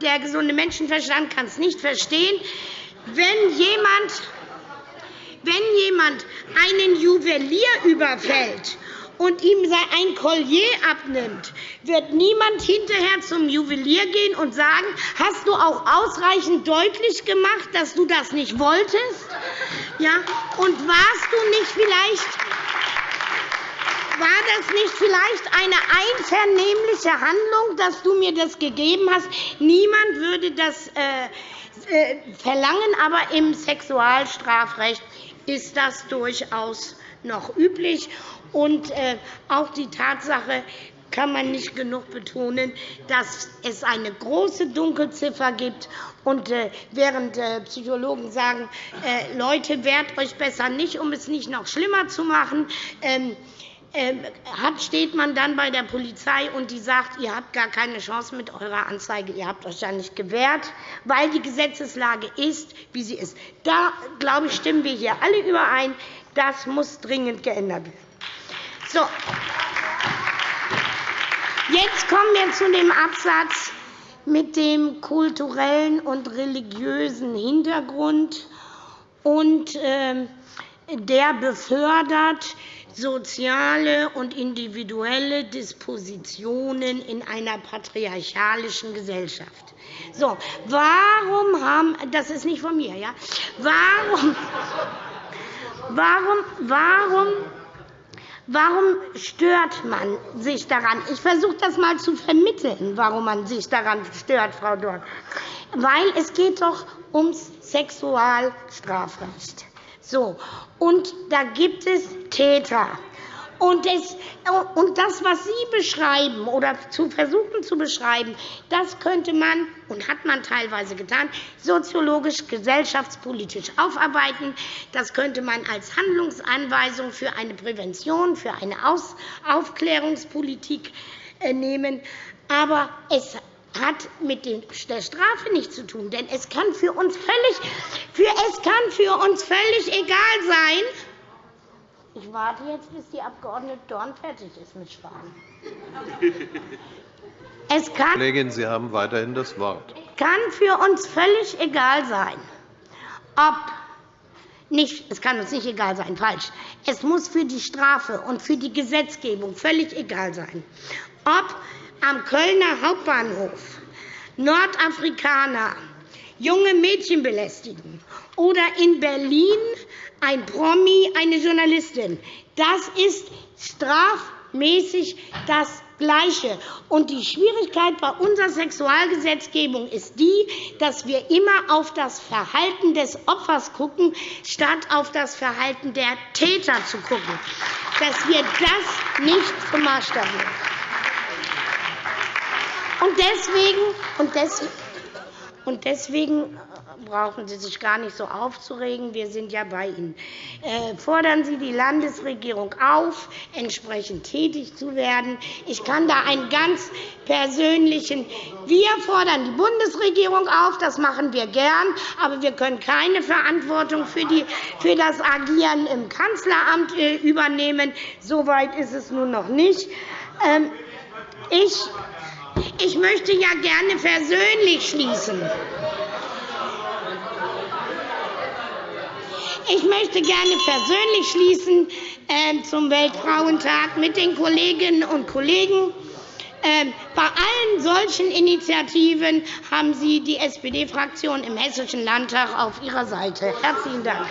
der gesunde Menschenverstand kann es nicht verstehen. Wenn jemand, wenn jemand einen Juwelier überfällt und ihm ein Collier abnimmt, wird niemand hinterher zum Juwelier gehen und sagen, hast du auch ausreichend deutlich gemacht, dass du das nicht wolltest? Ja? Und warst du nicht vielleicht war das nicht vielleicht eine einvernehmliche Handlung, dass du mir das gegeben hast? Niemand würde das äh, äh, verlangen, aber im Sexualstrafrecht ist das durchaus noch üblich. Und äh, auch die Tatsache kann man nicht genug betonen, dass es eine große Dunkelziffer gibt. Und äh, während Psychologen sagen, Leute, wehrt euch besser nicht, um es nicht noch schlimmer zu machen, ähm, ähm, steht man dann bei der Polizei und die sagt, ihr habt gar keine Chance mit eurer Anzeige, ihr habt euch ja nicht gewehrt, weil die Gesetzeslage ist, wie sie ist. Da, glaube ich, stimmen wir hier alle überein, das muss dringend geändert werden. So. Jetzt kommen wir zu dem Absatz mit dem kulturellen und religiösen Hintergrund. Und, äh, der befördert soziale und individuelle Dispositionen in einer patriarchalischen Gesellschaft. So, warum haben das ist nicht von mir, ja? Warum, warum, warum Warum stört man sich daran? Ich versuche das einmal zu vermitteln, warum man sich daran stört, Frau Dorn. Weil es geht doch ums Sexualstrafrecht. So. Und da gibt es Täter. Und das, was Sie beschreiben oder zu versuchen zu beschreiben, das könnte man und hat man teilweise getan, soziologisch, gesellschaftspolitisch aufarbeiten. Das könnte man als Handlungsanweisung für eine Prävention, für eine Aufklärungspolitik äh, nehmen. Aber es hat mit der Strafe nichts zu tun. Denn es kann für uns völlig, für, es kann für uns völlig egal sein, ich warte jetzt, bis die Abg. Dorn fertig ist mit Spahn. Es kann, Kollegin, Sie haben weiterhin das Wort. Es kann für uns völlig egal sein, ob nicht, es kann uns nicht egal sein, falsch. Es muss für die Strafe und für die Gesetzgebung völlig egal sein, ob am Kölner Hauptbahnhof Nordafrikaner junge Mädchen belästigen oder in Berlin ein Promi, eine Journalistin. Das ist strafmäßig das Gleiche. Und die Schwierigkeit bei unserer Sexualgesetzgebung ist die, dass wir immer auf das Verhalten des Opfers gucken, statt auf das Verhalten der Täter zu gucken. Dass wir das nicht zum Maßstab nehmen. Und deswegen, und deswegen, und deswegen brauchen Sie sich gar nicht so aufzuregen. Wir sind ja bei Ihnen. Äh, fordern Sie die Landesregierung auf, entsprechend tätig zu werden. Ich kann da einen ganz persönlichen Wir fordern die Bundesregierung auf, das machen wir gern, aber wir können keine Verantwortung für, die, für das Agieren im Kanzleramt äh, übernehmen. So weit ist es nun noch nicht. Ähm, ich, ich möchte ja gerne versöhnlich schließen. Ich möchte gerne persönlich schließen äh, zum Weltfrauentag mit den Kolleginnen und Kollegen. Äh, bei allen solchen Initiativen haben Sie die SPD-Fraktion im Hessischen Landtag auf Ihrer Seite. Herzlichen Dank.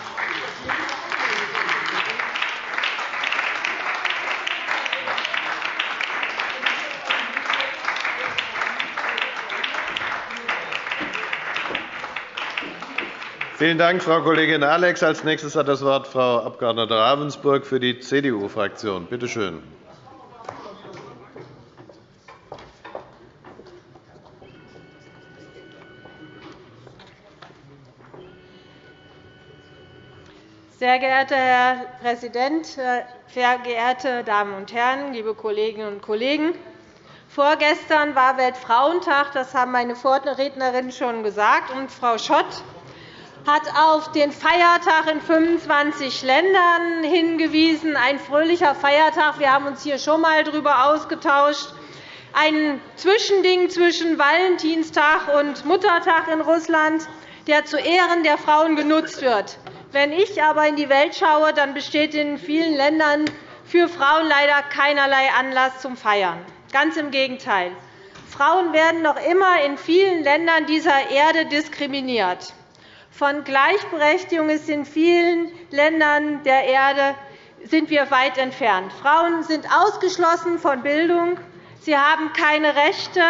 Vielen Dank, Frau Kollegin Alex. Als nächstes hat das Wort Frau Abg. Ravensburg für die CDU-Fraktion. Bitte schön. Sehr geehrter Herr Präsident, sehr geehrte Damen und Herren, liebe Kolleginnen und Kollegen! Vorgestern war Weltfrauentag. Das haben meine Vorrednerin schon gesagt. Und Frau Schott hat auf den Feiertag in 25 Ländern hingewiesen. Ein fröhlicher Feiertag. Wir haben uns hier schon einmal darüber ausgetauscht. Ein Zwischending zwischen Valentinstag und Muttertag in Russland, der zu Ehren der Frauen genutzt wird. Wenn ich aber in die Welt schaue, dann besteht in vielen Ländern für Frauen leider keinerlei Anlass zum Feiern. Ganz im Gegenteil. Frauen werden noch immer in vielen Ländern dieser Erde diskriminiert. Von Gleichberechtigung ist in vielen Ländern der Erde sind wir weit entfernt. Frauen sind ausgeschlossen von Bildung. Sie haben keine Rechte.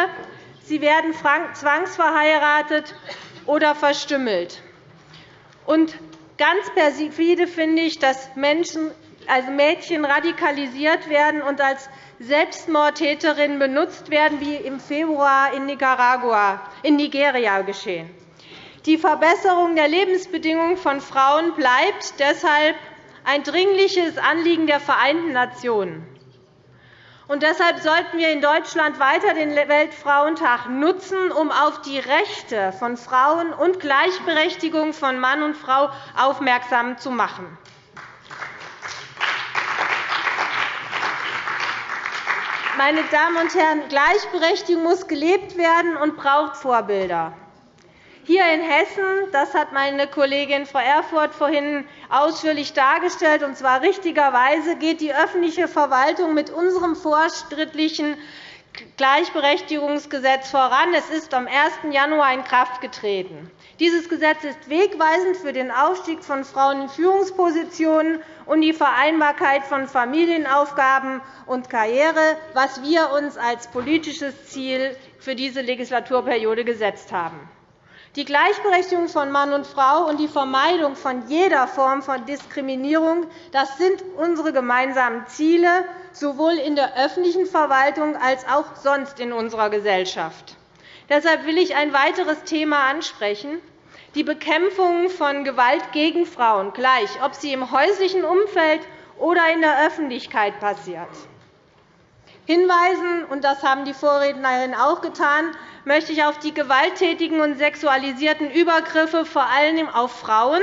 Sie werden zwangsverheiratet oder verstümmelt. Und ganz perfide finde ich, dass Menschen, also Mädchen radikalisiert werden und als Selbstmordtäterinnen benutzt werden, wie im Februar in, Nicaragua, in Nigeria geschehen. Die Verbesserung der Lebensbedingungen von Frauen bleibt deshalb ein dringliches Anliegen der Vereinten Nationen. Und deshalb sollten wir in Deutschland weiter den Weltfrauentag nutzen, um auf die Rechte von Frauen und Gleichberechtigung von Mann und Frau aufmerksam zu machen. Meine Damen und Herren, Gleichberechtigung muss gelebt werden und braucht Vorbilder. Hier in Hessen, das hat meine Kollegin Frau Erfurth vorhin ausführlich dargestellt, und zwar richtigerweise, geht die öffentliche Verwaltung mit unserem fortschrittlichen Gleichberechtigungsgesetz voran. Es ist am 1. Januar in Kraft getreten. Dieses Gesetz ist wegweisend für den Aufstieg von Frauen in Führungspositionen und die Vereinbarkeit von Familienaufgaben und Karriere, was wir uns als politisches Ziel für diese Legislaturperiode gesetzt haben. Die Gleichberechtigung von Mann und Frau und die Vermeidung von jeder Form von Diskriminierung das sind unsere gemeinsamen Ziele, sowohl in der öffentlichen Verwaltung als auch sonst in unserer Gesellschaft. Deshalb will ich ein weiteres Thema ansprechen, die Bekämpfung von Gewalt gegen Frauen, gleich ob sie im häuslichen Umfeld oder in der Öffentlichkeit passiert. Hinweisen, und das haben die Vorrednerinnen auch getan, möchte ich auf die gewalttätigen und sexualisierten Übergriffe vor allem auf Frauen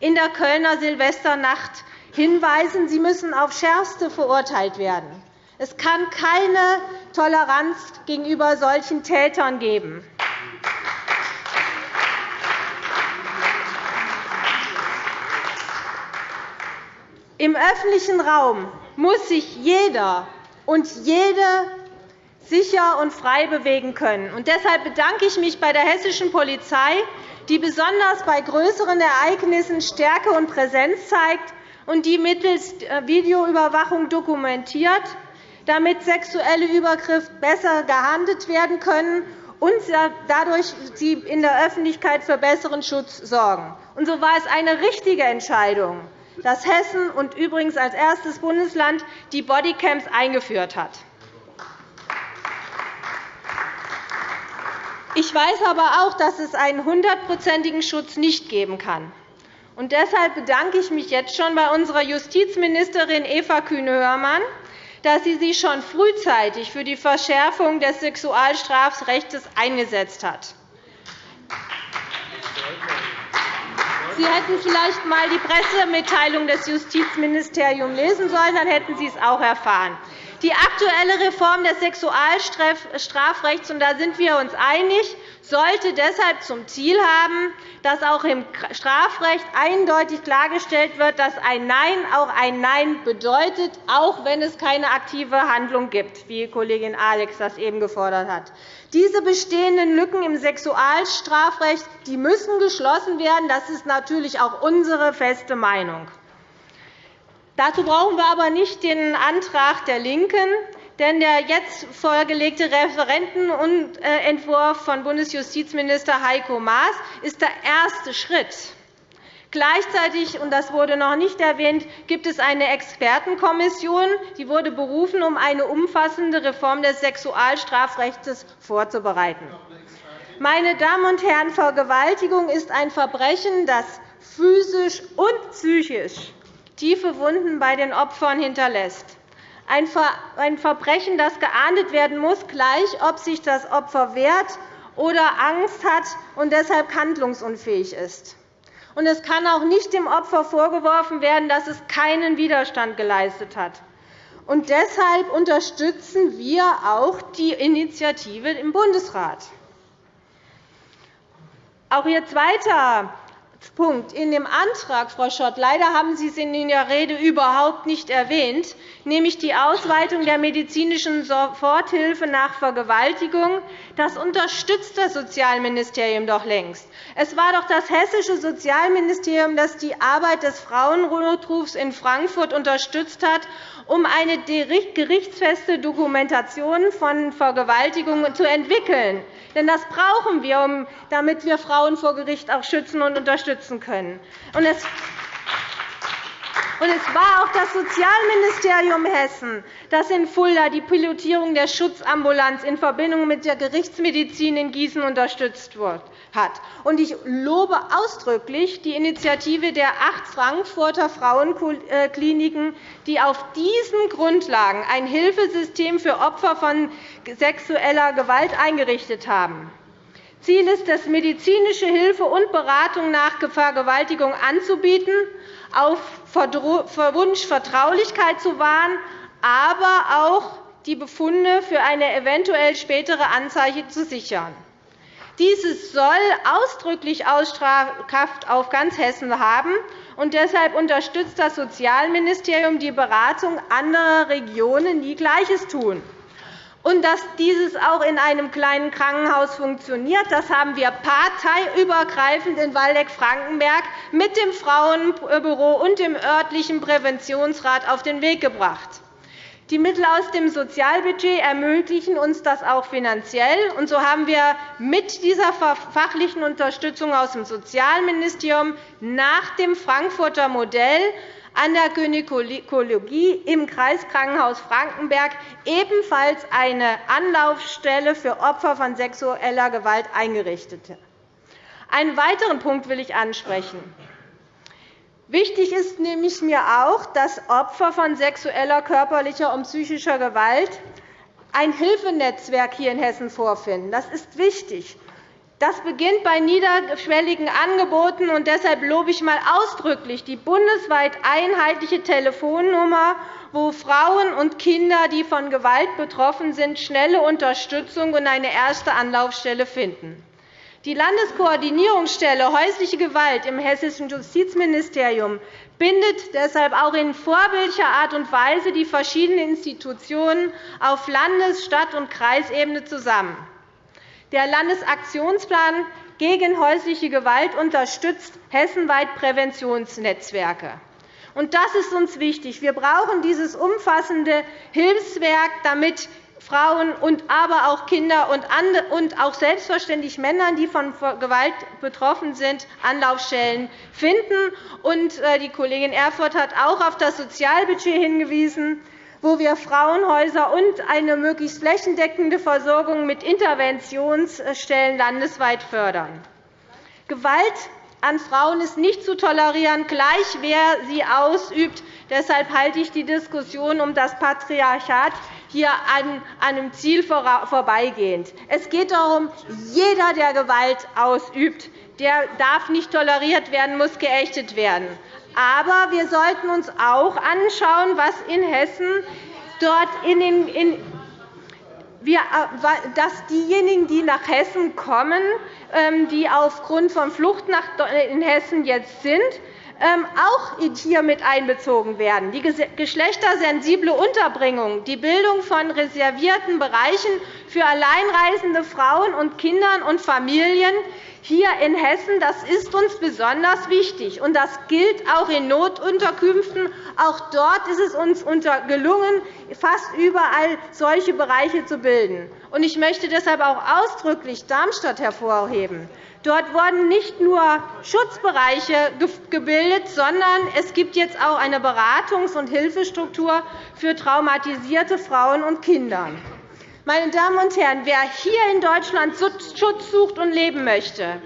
in der Kölner Silvesternacht hinweisen. Sie müssen auf Schärfste verurteilt werden. Es kann keine Toleranz gegenüber solchen Tätern geben. Im öffentlichen Raum muss sich jeder und jede sicher und frei bewegen können. deshalb bedanke ich mich bei der hessischen Polizei, die besonders bei größeren Ereignissen Stärke und Präsenz zeigt und die mittels äh, Videoüberwachung dokumentiert, damit sexuelle Übergriffe besser geahndet werden können und dadurch sie in der Öffentlichkeit für besseren Schutz sorgen. Und so war es eine richtige Entscheidung, dass Hessen und übrigens als erstes Bundesland die Bodycams eingeführt hat. Ich weiß aber auch, dass es einen hundertprozentigen Schutz nicht geben kann. Und deshalb bedanke ich mich jetzt schon bei unserer Justizministerin Eva Kühne-Hörmann, dass sie sich schon frühzeitig für die Verschärfung des Sexualstrafrechts eingesetzt hat. Sie hätten vielleicht einmal die Pressemitteilung des Justizministeriums lesen sollen, dann hätten Sie es auch erfahren. Die aktuelle Reform des Sexualstrafrechts, und da sind wir uns einig, sollte deshalb zum Ziel haben, dass auch im Strafrecht eindeutig klargestellt wird, dass ein Nein auch ein Nein bedeutet, auch wenn es keine aktive Handlung gibt, wie Kollegin Alex das eben gefordert hat. Diese bestehenden Lücken im Sexualstrafrecht die müssen geschlossen werden. Das ist natürlich auch unsere feste Meinung. Dazu brauchen wir aber nicht den Antrag der LINKEN, denn der jetzt vorgelegte Referentenentwurf von Bundesjustizminister Heiko Maas ist der erste Schritt. Gleichzeitig, und das wurde noch nicht erwähnt, gibt es eine Expertenkommission, die wurde berufen, um eine umfassende Reform des Sexualstrafrechts vorzubereiten. Meine Damen und Herren, Vergewaltigung ist ein Verbrechen, das physisch und psychisch tiefe Wunden bei den Opfern hinterlässt. Ein Verbrechen, das geahndet werden muss, gleich ob sich das Opfer wehrt oder Angst hat und deshalb handlungsunfähig ist. es kann auch nicht dem Opfer vorgeworfen werden, dass es keinen Widerstand geleistet hat. Und deshalb unterstützen wir auch die Initiative im Bundesrat. Auch Ihr zweiter Punkt in dem Antrag, Frau Schott, leider haben Sie es in Ihrer Rede überhaupt nicht erwähnt, nämlich die Ausweitung der medizinischen Soforthilfe nach Vergewaltigung. Das unterstützt das Sozialministerium doch längst. Es war doch das hessische Sozialministerium, das die Arbeit des Frauennotrufs in Frankfurt unterstützt hat, um eine gerichtsfeste Dokumentation von Vergewaltigungen zu entwickeln. Denn das brauchen wir, damit wir Frauen vor Gericht auch schützen und unterstützen können. Und es war auch das Sozialministerium Hessen, das in Fulda die Pilotierung der Schutzambulanz in Verbindung mit der Gerichtsmedizin in Gießen unterstützt hat. Und ich lobe ausdrücklich die Initiative der acht Frankfurter Frauenkliniken, die auf diesen Grundlagen ein Hilfesystem für Opfer von sexueller Gewalt eingerichtet haben. Ziel ist es, medizinische Hilfe und Beratung nach Vergewaltigung anzubieten auf Wunsch Vertraulichkeit zu wahren, aber auch die Befunde für eine eventuell spätere Anzeige zu sichern. Dieses soll ausdrücklich Ausstrahlkraft auf ganz Hessen haben. Und deshalb unterstützt das Sozialministerium die Beratung anderer Regionen, die Gleiches tun. Und dass dieses auch in einem kleinen Krankenhaus funktioniert, das haben wir parteiübergreifend in Waldeck-Frankenberg mit dem Frauenbüro und dem örtlichen Präventionsrat auf den Weg gebracht. Die Mittel aus dem Sozialbudget ermöglichen uns das auch finanziell. Und so haben wir mit dieser fachlichen Unterstützung aus dem Sozialministerium nach dem Frankfurter Modell an der Gynäkologie im Kreiskrankenhaus Frankenberg ebenfalls eine Anlaufstelle für Opfer von sexueller Gewalt eingerichtet. Einen weiteren Punkt will ich ansprechen. Wichtig ist nämlich mir auch, dass Opfer von sexueller, körperlicher und psychischer Gewalt ein Hilfenetzwerk hier in Hessen vorfinden. Das ist wichtig. Das beginnt bei niederschwelligen Angeboten, und deshalb lobe ich einmal ausdrücklich die bundesweit einheitliche Telefonnummer, wo Frauen und Kinder, die von Gewalt betroffen sind, schnelle Unterstützung und eine erste Anlaufstelle finden. Die Landeskoordinierungsstelle häusliche Gewalt im Hessischen Justizministerium bindet deshalb auch in vorbildlicher Art und Weise die verschiedenen Institutionen auf Landes-, Stadt- und Kreisebene zusammen. Der Landesaktionsplan gegen häusliche Gewalt unterstützt hessenweit Präventionsnetzwerke. das ist uns wichtig. Wir brauchen dieses umfassende Hilfswerk, damit Frauen, und aber auch Kinder und auch selbstverständlich Männer, die von Gewalt betroffen sind, Anlaufstellen finden. Äh, die Kollegin Erfurth hat auch auf das Sozialbudget hingewiesen wo wir Frauenhäuser und eine möglichst flächendeckende Versorgung mit Interventionsstellen landesweit fördern. Gewalt an Frauen ist nicht zu tolerieren, gleich wer sie ausübt. Deshalb halte ich die Diskussion um das Patriarchat hier an einem Ziel vorbeigehend. Es geht darum, jeder, der Gewalt ausübt, der darf nicht toleriert werden, muss geächtet werden. Aber wir sollten uns auch anschauen, was in Hessen dort in den, dass diejenigen, die nach Hessen kommen, ähm, die aufgrund von Flucht in Hessen jetzt sind, ähm, auch hier mit einbezogen werden. Die geschlechtersensible Unterbringung, die Bildung von reservierten Bereichen für alleinreisende Frauen und Kindern und Familien hier in Hessen das ist uns besonders wichtig. und Das gilt auch in Notunterkünften. Auch dort ist es uns gelungen, fast überall solche Bereiche zu bilden. Ich möchte deshalb auch ausdrücklich Darmstadt hervorheben. Dort wurden nicht nur Schutzbereiche gebildet, sondern es gibt jetzt auch eine Beratungs- und Hilfestruktur für traumatisierte Frauen und Kinder. Meine Damen und Herren, wer hier in Deutschland Schutz sucht und leben möchte,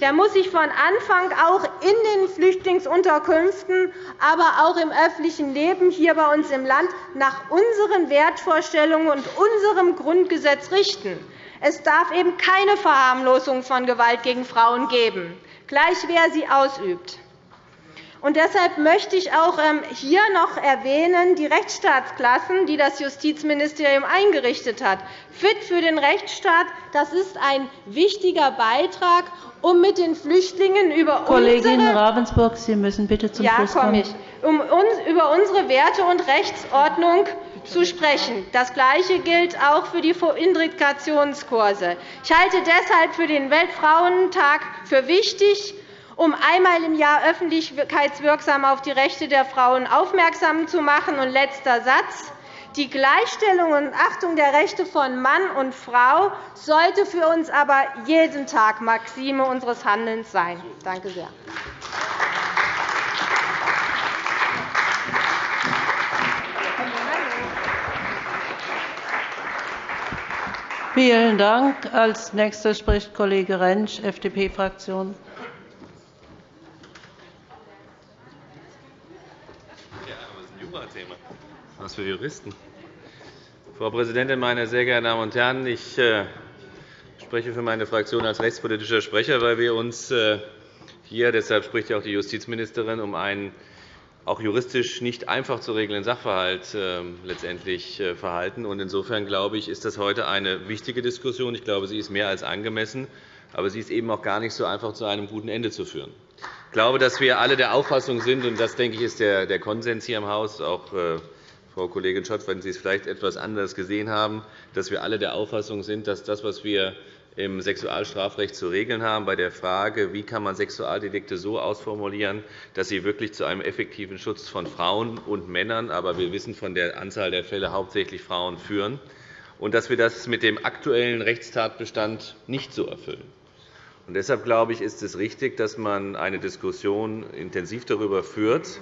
der muss sich von Anfang auch in den Flüchtlingsunterkünften, aber auch im öffentlichen Leben hier bei uns im Land nach unseren Wertvorstellungen und unserem Grundgesetz richten. Es darf eben keine Verharmlosung von Gewalt gegen Frauen geben, gleich wer sie ausübt. Und deshalb möchte ich auch ähm, hier noch erwähnen die Rechtsstaatsklassen, die das Justizministerium eingerichtet hat. Fit für den Rechtsstaat das ist ein wichtiger Beitrag, um mit den Flüchtlingen über Kollegin unsere Ravensburg, Sie müssen bitte zum ja, Schluss kommen. Ich, um über unsere Werte und Rechtsordnung zu sprechen. Das Gleiche gilt auch für die Integrationskurse. Ich halte deshalb für den Weltfrauentag für wichtig, um einmal im Jahr öffentlichkeitswirksam auf die Rechte der Frauen aufmerksam zu machen. Und letzter Satz. Die Gleichstellung und Achtung der Rechte von Mann und Frau sollte für uns aber jeden Tag Maxime unseres Handelns sein. Danke sehr. Vielen Dank. Als nächster spricht Kollege Rentsch, FDP-Fraktion. Was für Juristen. Frau Präsidentin, meine sehr geehrten Damen und Herren! Ich äh, spreche für meine Fraktion als rechtspolitischer Sprecher, weil wir uns äh, hier, deshalb spricht ja auch die Justizministerin, um einen auch juristisch nicht einfach zu regelnden Sachverhalt äh, letztendlich verhalten. Insofern glaube ich, ist das heute eine wichtige Diskussion. Ich glaube, sie ist mehr als angemessen, aber sie ist eben auch gar nicht so einfach zu einem guten Ende zu führen. Ich glaube, dass wir alle der Auffassung sind, und das denke ich, ist der Konsens hier im Haus, auch Frau Kollegin Schott, wenn Sie es vielleicht etwas anders gesehen haben, dass wir alle der Auffassung sind, dass das, was wir im Sexualstrafrecht zu regeln haben, bei der Frage, wie kann man Sexualdelikte so ausformulieren, dass sie wirklich zu einem effektiven Schutz von Frauen und Männern, aber wir wissen von der Anzahl der Fälle hauptsächlich Frauen führen, und dass wir das mit dem aktuellen Rechtstatbestand nicht so erfüllen. Und deshalb glaube ich, ist es richtig, dass man eine Diskussion intensiv darüber führt,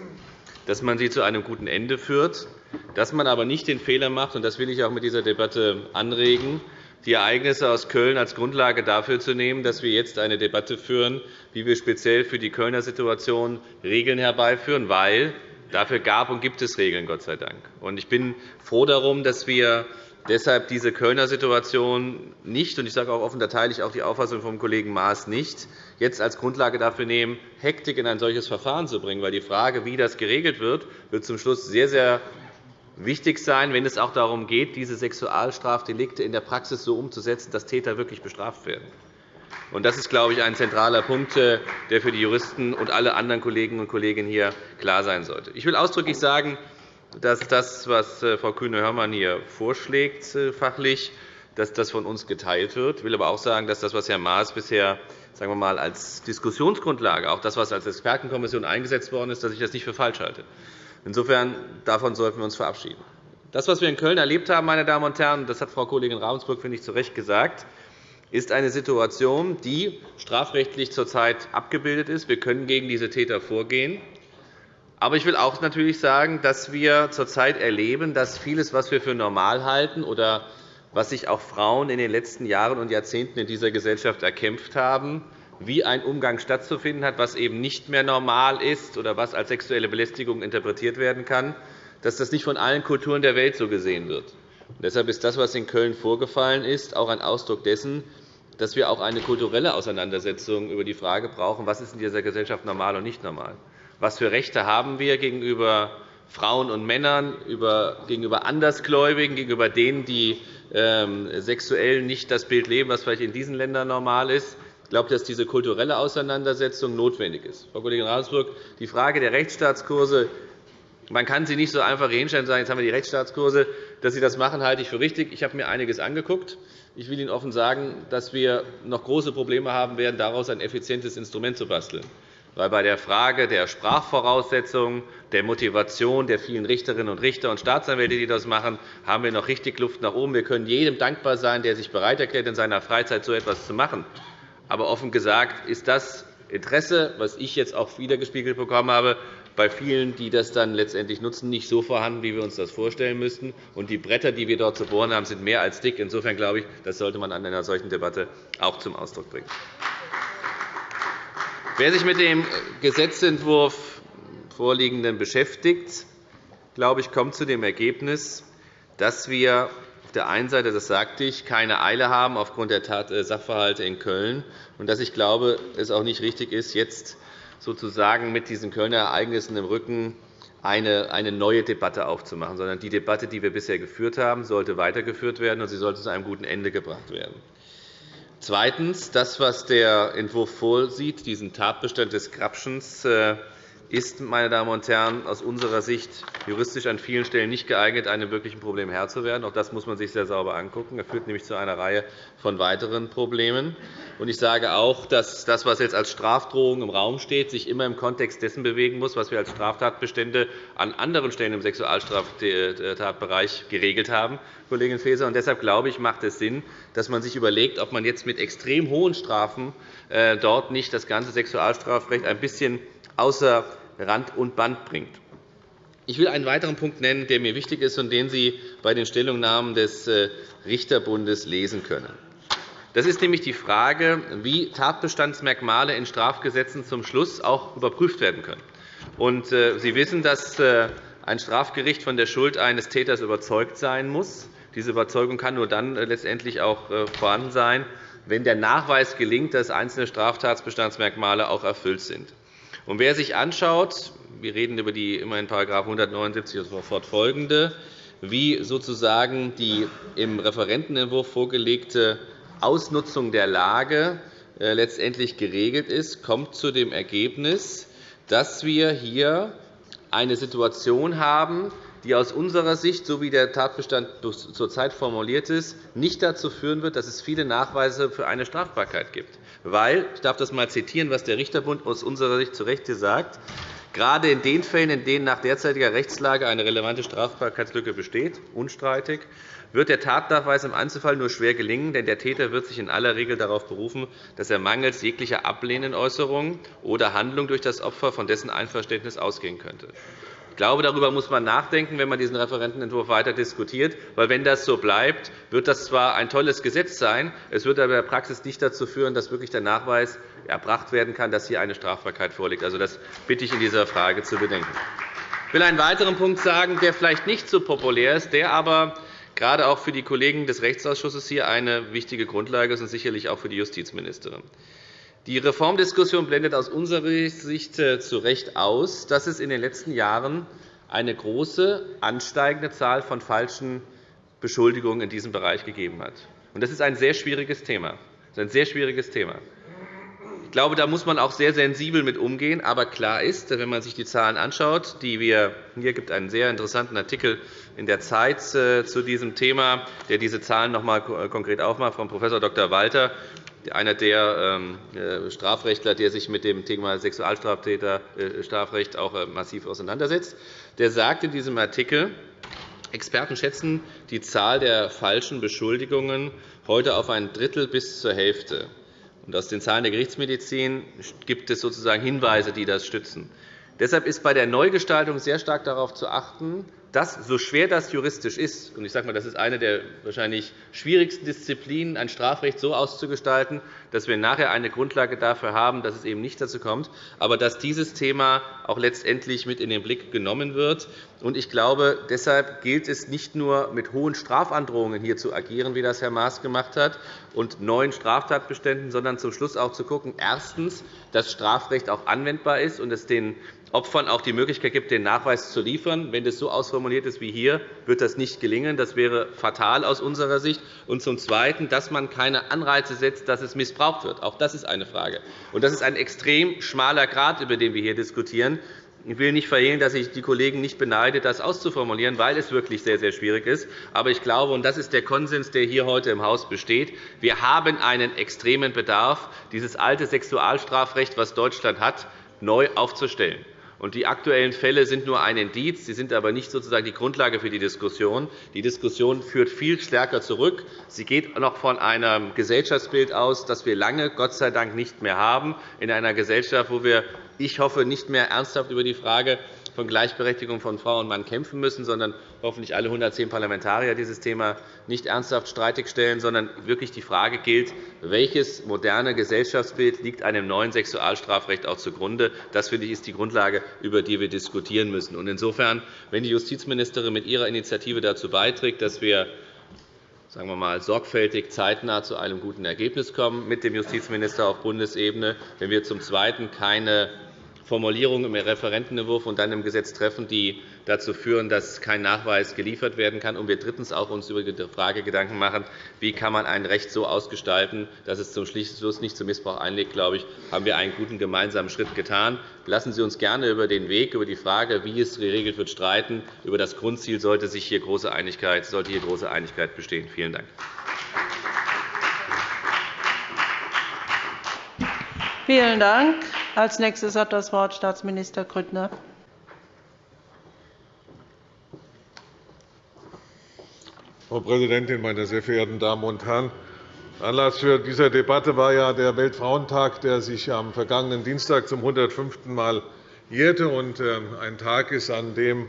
dass man sie zu einem guten Ende führt, dass man aber nicht den Fehler macht, und das will ich auch mit dieser Debatte anregen, die Ereignisse aus Köln als Grundlage dafür zu nehmen, dass wir jetzt eine Debatte führen, wie wir speziell für die Kölner Situation Regeln herbeiführen, weil dafür gab und gibt es Regeln, Gott sei Dank. Ich bin froh darum, dass wir deshalb diese Kölner Situation nicht, und ich sage auch offen, da teile ich auch die Auffassung vom Kollegen Maas nicht, jetzt als Grundlage dafür nehmen, Hektik in ein solches Verfahren zu bringen. Weil die Frage, wie das geregelt wird, wird zum Schluss sehr, sehr wichtig sein, wenn es auch darum geht, diese Sexualstrafdelikte in der Praxis so umzusetzen, dass Täter wirklich bestraft werden. Das ist, glaube ich, ein zentraler Punkt, äh, der für die Juristen und alle anderen Kolleginnen und Kollegen hier klar sein sollte. Ich will ausdrücklich sagen, dass das, was äh, Frau Kühne-Hörmann hier vorschlägt, äh, fachlich, dass das von uns geteilt wird. Ich will aber auch sagen, dass das, was Herr Maas bisher sagen wir mal, als Diskussionsgrundlage, auch das, was als Expertenkommission eingesetzt worden ist, dass ich das nicht für falsch halte. Insofern davon sollten wir uns verabschieden. Das, was wir in Köln erlebt haben, meine Damen und Herren, das hat Frau Kollegin Ravensburg finde ich, zu Recht gesagt, ist eine Situation, die strafrechtlich zurzeit abgebildet ist. Wir können gegen diese Täter vorgehen. Aber ich will auch natürlich sagen, dass wir zurzeit erleben, dass vieles, was wir für normal halten oder was sich auch Frauen in den letzten Jahren und Jahrzehnten in dieser Gesellschaft erkämpft haben, wie ein Umgang stattzufinden hat, was eben nicht mehr normal ist oder was als sexuelle Belästigung interpretiert werden kann, dass das nicht von allen Kulturen der Welt so gesehen wird. deshalb ist das, was in Köln vorgefallen ist, auch ein Ausdruck dessen, dass wir auch eine kulturelle Auseinandersetzung über die Frage brauchen, was ist in dieser Gesellschaft normal und nicht normal. Was für Rechte haben wir gegenüber Frauen und Männern, gegenüber Andersgläubigen, gegenüber denen, die ähm, sexuell nicht das Bild leben, was vielleicht in diesen Ländern normal ist? Ich glaube, dass diese kulturelle Auseinandersetzung notwendig ist. Frau Kollegin Ravensburg, die Frage der Rechtsstaatskurse man kann sie nicht so einfach hinstellen und sagen, jetzt haben wir die Rechtsstaatskurse. Dass Sie das machen, halte ich für richtig. Ich habe mir einiges angeguckt. Ich will Ihnen offen sagen, dass wir noch große Probleme haben werden, daraus ein effizientes Instrument zu basteln weil bei der Frage der Sprachvoraussetzungen, der Motivation der vielen Richterinnen und Richter und Staatsanwälte, die das machen, haben wir noch richtig Luft nach oben. Wir können jedem dankbar sein, der sich bereit erklärt, in seiner Freizeit so etwas zu machen. Aber offen gesagt ist das Interesse, das ich jetzt auch wiedergespiegelt bekommen habe, bei vielen, die das dann letztendlich nutzen, nicht so vorhanden, wie wir uns das vorstellen müssten. Und die Bretter, die wir dort zu bohren haben, sind mehr als dick. Insofern glaube ich, das sollte man an einer solchen Debatte auch zum Ausdruck bringen. Wer sich mit dem Gesetzentwurf vorliegenden beschäftigt, glaube ich, kommt zu dem Ergebnis, dass wir der einen Seite, das sagte ich, keine Eile haben aufgrund der äh, Sachverhalte in Köln und dass ich glaube, es auch nicht richtig ist, jetzt sozusagen mit diesen Kölner Ereignissen im Rücken eine neue Debatte aufzumachen, sondern die Debatte, die wir bisher geführt haben, sollte weitergeführt werden, und sie sollte zu einem guten Ende gebracht werden. Zweitens. Das, was der Entwurf vorsieht, diesen Tatbestand des Grabschens, äh, ist, meine Damen und Herren, aus unserer Sicht juristisch an vielen Stellen nicht geeignet, einem wirklichen Problem Herr zu werden. Auch das muss man sich sehr sauber angucken. Er führt nämlich zu einer Reihe von weiteren Problemen. Ich sage auch, dass das, was jetzt als Strafdrohung im Raum steht, sich immer im Kontext dessen bewegen muss, was wir als Straftatbestände an anderen Stellen im Sexualstraftatbereich geregelt haben, Kollegin Faeser. Deshalb glaube ich, macht es Sinn, dass man sich überlegt, ob man jetzt mit extrem hohen Strafen äh, dort nicht das ganze Sexualstrafrecht ein bisschen außer Rand und Band bringt. Ich will einen weiteren Punkt nennen, der mir wichtig ist und den Sie bei den Stellungnahmen des äh, Richterbundes lesen können. Das ist nämlich die Frage, wie Tatbestandsmerkmale in Strafgesetzen zum Schluss auch überprüft werden können. Äh, Sie wissen, dass äh, ein Strafgericht von der Schuld eines Täters überzeugt sein muss. Diese Überzeugung kann nur dann letztendlich auch vorhanden sein, wenn der Nachweis gelingt, dass einzelne Straftatbestandsmerkmale auch erfüllt sind. Und wer sich anschaut, wir reden über die immerhin § 179 und fortfolgende, wie sozusagen die im Referentenentwurf vorgelegte Ausnutzung der Lage äh, letztendlich geregelt ist, kommt zu dem Ergebnis, dass wir hier eine Situation haben, die aus unserer Sicht, so wie der Tatbestand zurzeit formuliert ist, nicht dazu führen wird, dass es viele Nachweise für eine Strafbarkeit gibt. Weil, ich darf das einmal zitieren, was der Richterbund aus unserer Sicht zu Recht sagt, gerade in den Fällen, in denen nach derzeitiger Rechtslage eine relevante Strafbarkeitslücke besteht, unstreitig, wird der Tatnachweis im Einzelfall nur schwer gelingen, denn der Täter wird sich in aller Regel darauf berufen, dass er mangels jeglicher ablehnenden Äußerung oder Handlung durch das Opfer von dessen Einverständnis ausgehen könnte. Ich glaube, darüber muss man nachdenken, wenn man diesen Referentenentwurf weiter diskutiert. Weil, wenn das so bleibt, wird das zwar ein tolles Gesetz sein, es wird aber in der Praxis nicht dazu führen, dass wirklich der Nachweis erbracht werden kann, dass hier eine Strafbarkeit vorliegt. Also, das bitte ich in dieser Frage zu bedenken. Ich will einen weiteren Punkt sagen, der vielleicht nicht so populär ist, der aber gerade auch für die Kollegen des Rechtsausschusses hier eine wichtige Grundlage ist und sicherlich auch für die Justizministerin. Die Reformdiskussion blendet aus unserer Sicht äh, zu Recht aus, dass es in den letzten Jahren eine große, ansteigende Zahl von falschen Beschuldigungen in diesem Bereich gegeben hat. Das ist ein sehr schwieriges Thema. Das ist ein sehr schwieriges Thema. Ich glaube, da muss man auch sehr sensibel mit umgehen. Aber klar ist, wenn man sich die Zahlen anschaut, die wir hier gibt einen sehr interessanten Artikel in der Zeit äh, zu diesem Thema, der diese Zahlen noch einmal konkret aufmacht, von Prof. Dr. Walter einer der ähm, äh, Strafrechtler, der sich mit dem Thema Sexualstrafrecht äh, auch äh, massiv auseinandersetzt, der sagt in diesem Artikel, Experten schätzen die Zahl der falschen Beschuldigungen heute auf ein Drittel bis zur Hälfte. Aus den Zahlen der Gerichtsmedizin gibt es sozusagen Hinweise, die das stützen. Deshalb ist bei der Neugestaltung sehr stark darauf zu achten, dass, so schwer das juristisch ist, und ich sage mal, das ist eine der wahrscheinlich schwierigsten Disziplinen, ein Strafrecht so auszugestalten, dass wir nachher eine Grundlage dafür haben, dass es eben nicht dazu kommt, aber dass dieses Thema auch letztendlich mit in den Blick genommen wird. Ich glaube, deshalb gilt es nicht nur mit hohen Strafandrohungen hier zu agieren, wie das Herr Maas gemacht hat, und neuen Straftatbeständen, sondern zum Schluss auch zu schauen, erstens, dass Strafrecht auch anwendbar ist und es den Opfern auch die Möglichkeit gibt, den Nachweis zu liefern. Wenn das so ausformuliert ist wie hier, wird das nicht gelingen. Das wäre fatal aus unserer Sicht. Und zum Zweiten, dass man keine Anreize setzt, dass es missbraucht wird. Auch das ist eine Frage. Und das ist ein extrem schmaler Grad, über den wir hier diskutieren. Ich will nicht verhehlen, dass ich die Kollegen nicht beneide, das auszuformulieren, weil es wirklich sehr, sehr schwierig ist. Aber ich glaube, und das ist der Konsens, der hier heute im Haus besteht, wir haben einen extremen Bedarf, dieses alte Sexualstrafrecht, das Deutschland hat, neu aufzustellen. Die aktuellen Fälle sind nur ein Indiz, sie sind aber nicht sozusagen die Grundlage für die Diskussion. Die Diskussion führt viel stärker zurück. Sie geht noch von einem Gesellschaftsbild aus, das wir lange Gott sei Dank nicht mehr haben, in einer Gesellschaft, wo wir, ich hoffe, nicht mehr ernsthaft über die Frage von Gleichberechtigung von Frau und Mann kämpfen müssen, sondern hoffentlich alle 110 Parlamentarier dieses Thema nicht ernsthaft streitig stellen, sondern wirklich die Frage gilt, welches moderne Gesellschaftsbild liegt einem neuen Sexualstrafrecht auch zugrunde. Das finde ich, ist die Grundlage, über die wir diskutieren müssen. Insofern, wenn die Justizministerin mit ihrer Initiative dazu beiträgt, dass wir sagen wir mal, sorgfältig zeitnah zu einem guten Ergebnis kommen mit dem Justizminister auf Bundesebene, wenn wir zum Zweiten keine Formulierungen im Referentenentwurf und dann im Gesetz treffen, die dazu führen, dass kein Nachweis geliefert werden kann. Und wir drittens auch uns über die Frage Gedanken machen, wie kann man ein Recht so ausgestalten, dass es zum Schluss nicht zum Missbrauch einlegt, glaube ich, haben wir einen guten gemeinsamen Schritt getan. Lassen Sie uns gerne über den Weg, über die Frage, wie es geregelt wird, streiten. Über das Grundziel sollte, sich hier große Einigkeit, sollte hier große Einigkeit bestehen. Vielen Dank. Vielen Dank. Als nächstes hat das Wort Staatsminister Grüttner. Frau Präsidentin, meine sehr verehrten Damen und Herren! Anlass für diese Debatte war ja der Weltfrauentag, der sich am vergangenen Dienstag zum 105. Mal jährte und ähm, ein Tag ist, an dem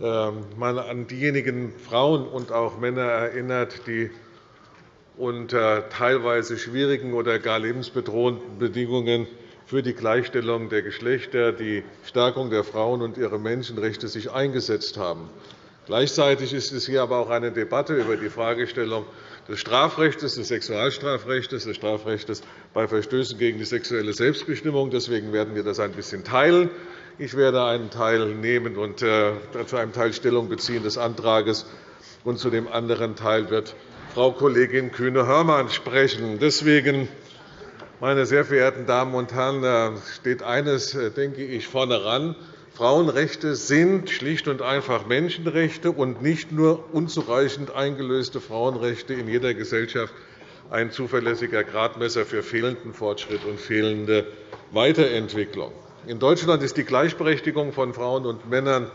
ähm, man an diejenigen Frauen und auch Männer erinnert, die unter teilweise schwierigen oder gar lebensbedrohenden Bedingungen für die Gleichstellung der Geschlechter, die Stärkung der Frauen und ihrer Menschenrechte sich eingesetzt haben. Gleichzeitig ist es hier aber auch eine Debatte über die Fragestellung des Strafrechts, des Sexualstrafrechts, des Strafrechts bei Verstößen gegen die sexuelle Selbstbestimmung. Deswegen werden wir das ein bisschen teilen. Ich werde einen Teil nehmen und äh, zu einem Teil Stellung beziehen des Antrags, und zu dem anderen Teil wird Frau Kollegin Kühne-Hörmann sprechen. Deswegen Meine sehr verehrten Damen und Herren, da steht eines, äh, denke ich, vorne ran. Frauenrechte sind schlicht und einfach Menschenrechte und nicht nur unzureichend eingelöste Frauenrechte in jeder Gesellschaft ein zuverlässiger Gradmesser für fehlenden Fortschritt und fehlende Weiterentwicklung. In Deutschland ist die Gleichberechtigung von Frauen und Männern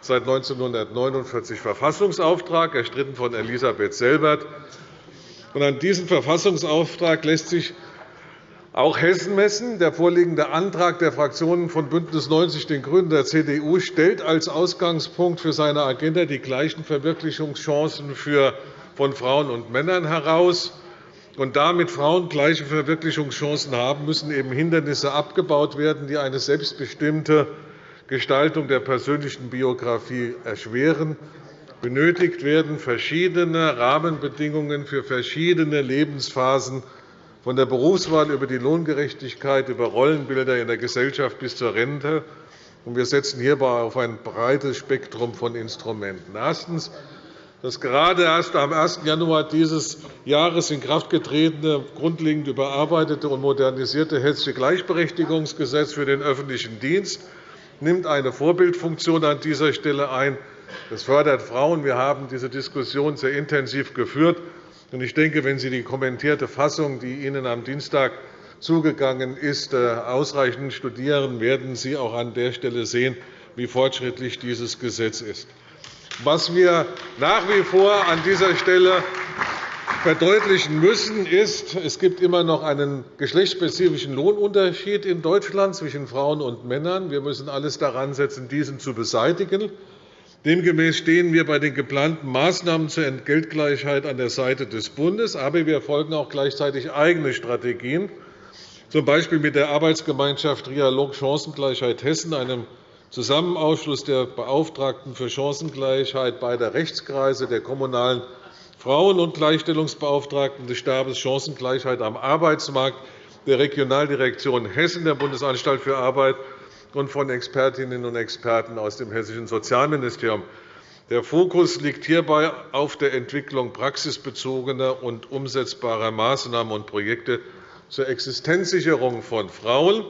seit 1949 Verfassungsauftrag, erstritten von Elisabeth Selbert. An diesem Verfassungsauftrag lässt sich auch Hessen messen. Der vorliegende Antrag der Fraktionen von BÜNDNIS 90 den GRÜNEN und der CDU stellt als Ausgangspunkt für seine Agenda die gleichen Verwirklichungschancen von Frauen und Männern heraus. Und damit Frauen gleiche Verwirklichungschancen haben, müssen eben Hindernisse abgebaut werden, die eine selbstbestimmte Gestaltung der persönlichen Biografie erschweren. Benötigt werden verschiedene Rahmenbedingungen für verschiedene Lebensphasen von der Berufswahl über die Lohngerechtigkeit, über Rollenbilder in der Gesellschaft bis zur Rente. Wir setzen hierbei auf ein breites Spektrum von Instrumenten. Erstens. Das gerade erst am 1. Januar dieses Jahres in Kraft getretene, grundlegend überarbeitete und modernisierte Hessische Gleichberechtigungsgesetz für den öffentlichen Dienst nimmt eine Vorbildfunktion an dieser Stelle ein. Das fördert Frauen. Wir haben diese Diskussion sehr intensiv geführt. Ich denke, wenn Sie die kommentierte Fassung, die Ihnen am Dienstag zugegangen ist, äh, ausreichend studieren, werden Sie auch an der Stelle sehen, wie fortschrittlich dieses Gesetz ist. Was wir nach wie vor an dieser Stelle verdeutlichen müssen, ist, es gibt immer noch einen geschlechtsspezifischen Lohnunterschied in Deutschland zwischen Frauen und Männern. Wir müssen alles daran setzen, diesen zu beseitigen. Demgemäß stehen wir bei den geplanten Maßnahmen zur Entgeltgleichheit an der Seite des Bundes. Aber wir folgen auch gleichzeitig eigene Strategien, z. B. mit der Arbeitsgemeinschaft Trialog Chancengleichheit Hessen, einem Zusammenausschluss der Beauftragten für Chancengleichheit beider Rechtskreise, der Kommunalen Frauen- und Gleichstellungsbeauftragten des Stabes Chancengleichheit am Arbeitsmarkt, der Regionaldirektion Hessen der Bundesanstalt für Arbeit und von Expertinnen und Experten aus dem Hessischen Sozialministerium. Der Fokus liegt hierbei auf der Entwicklung praxisbezogener und umsetzbarer Maßnahmen und Projekte zur Existenzsicherung von Frauen.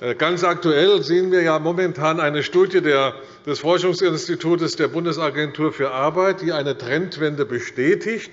Äh, ganz aktuell sehen wir ja momentan eine Studie des Forschungsinstituts der Bundesagentur für Arbeit, die eine Trendwende bestätigt.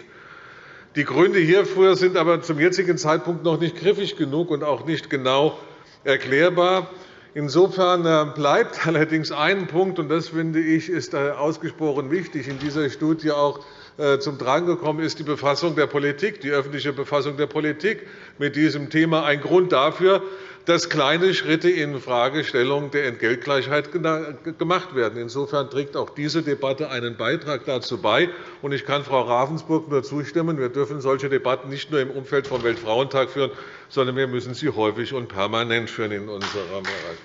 Die Gründe hierfür sind aber zum jetzigen Zeitpunkt noch nicht griffig genug und auch nicht genau erklärbar. Insofern äh, bleibt allerdings ein Punkt, und das finde ich ist äh, ausgesprochen wichtig, in dieser Studie auch äh, zum Tragen gekommen ist die Befassung der Politik, die öffentliche Befassung der Politik mit diesem Thema. Ein Grund dafür, dass kleine Schritte in Fragestellung der Entgeltgleichheit gemacht werden. Insofern trägt auch diese Debatte einen Beitrag dazu bei. Ich kann Frau Ravensburg nur zustimmen. Wir dürfen solche Debatten nicht nur im Umfeld vom Weltfrauentag führen, sondern wir müssen sie häufig und permanent führen in unserem Bereich.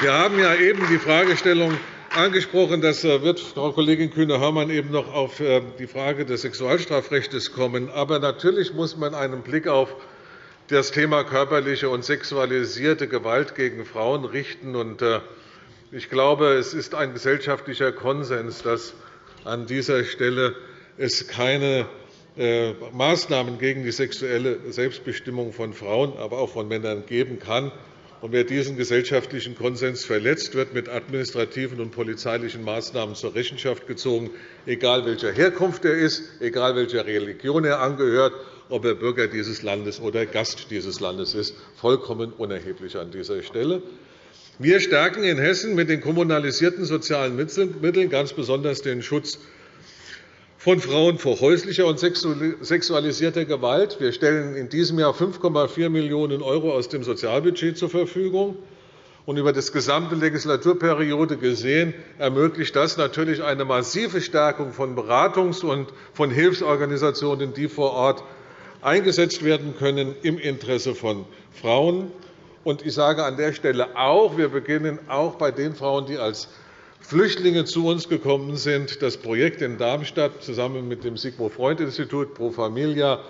Wir haben ja eben die Fragestellung angesprochen. Das äh, wird Frau Kollegin Kühne-Hörmann eben noch auf äh, die Frage des Sexualstrafrechts kommen. Aber natürlich muss man einen Blick auf das Thema körperliche und sexualisierte Gewalt gegen Frauen richten. Äh, ich glaube, es ist ein gesellschaftlicher Konsens, dass an dieser Stelle es keine äh, Maßnahmen gegen die sexuelle Selbstbestimmung von Frauen, aber auch von Männern geben kann. wer diesen gesellschaftlichen Konsens verletzt, wird mit administrativen und polizeilichen Maßnahmen zur Rechenschaft gezogen, egal welcher Herkunft er ist, egal welcher Religion er angehört ob er Bürger dieses Landes oder Gast dieses Landes ist, vollkommen unerheblich an dieser Stelle. Wir stärken in Hessen mit den kommunalisierten sozialen Mitteln ganz besonders den Schutz von Frauen vor häuslicher und sexualisierter Gewalt. Wir stellen in diesem Jahr 5,4 Millionen € aus dem Sozialbudget zur Verfügung. Und über die gesamte Legislaturperiode gesehen ermöglicht das natürlich eine massive Stärkung von Beratungs- und von Hilfsorganisationen, die vor Ort eingesetzt werden können im Interesse von Frauen. Ich sage an der Stelle auch, wir beginnen auch bei den Frauen, die als Flüchtlinge zu uns gekommen sind, das Projekt in Darmstadt zusammen mit dem Sigmund-Freud-Institut Pro Familia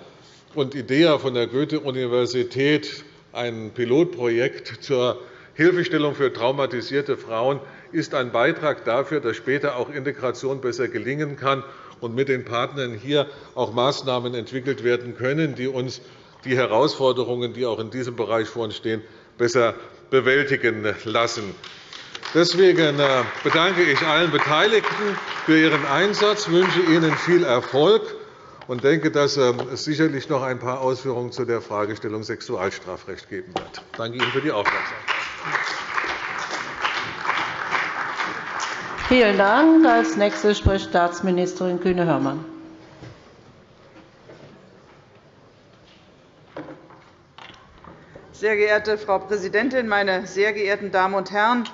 und IDEA von der Goethe-Universität, ein Pilotprojekt zur Hilfestellung für traumatisierte Frauen, ist ein Beitrag dafür, dass später auch Integration besser gelingen kann und mit den Partnern hier auch Maßnahmen entwickelt werden können, die uns die Herausforderungen, die auch in diesem Bereich vor uns stehen, besser bewältigen lassen. Deswegen äh, bedanke ich allen Beteiligten für ihren Einsatz, wünsche Ihnen viel Erfolg und denke, dass ähm, es sicherlich noch ein paar Ausführungen zu der Fragestellung Sexualstrafrecht geben wird. Ich danke Ihnen für die Aufmerksamkeit. Vielen Dank. Als Nächste spricht Staatsministerin Kühne-Hörmann. Sehr geehrte Frau Präsidentin, meine sehr geehrten Damen und Herren!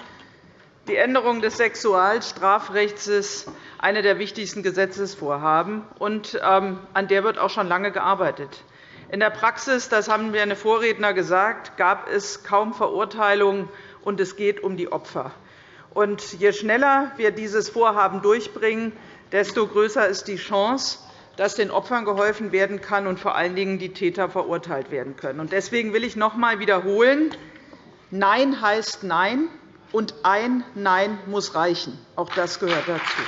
Die Änderung des Sexualstrafrechts ist eine der wichtigsten Gesetzesvorhaben, und ähm, an der wird auch schon lange gearbeitet. In der Praxis, das haben meine Vorredner gesagt, gab es kaum Verurteilungen, und es geht um die Opfer. Und je schneller wir dieses Vorhaben durchbringen, desto größer ist die Chance, dass den Opfern geholfen werden kann und vor allen Dingen die Täter verurteilt werden können. Deswegen will ich noch einmal wiederholen, Nein heißt Nein, und ein Nein muss reichen. Auch das gehört dazu.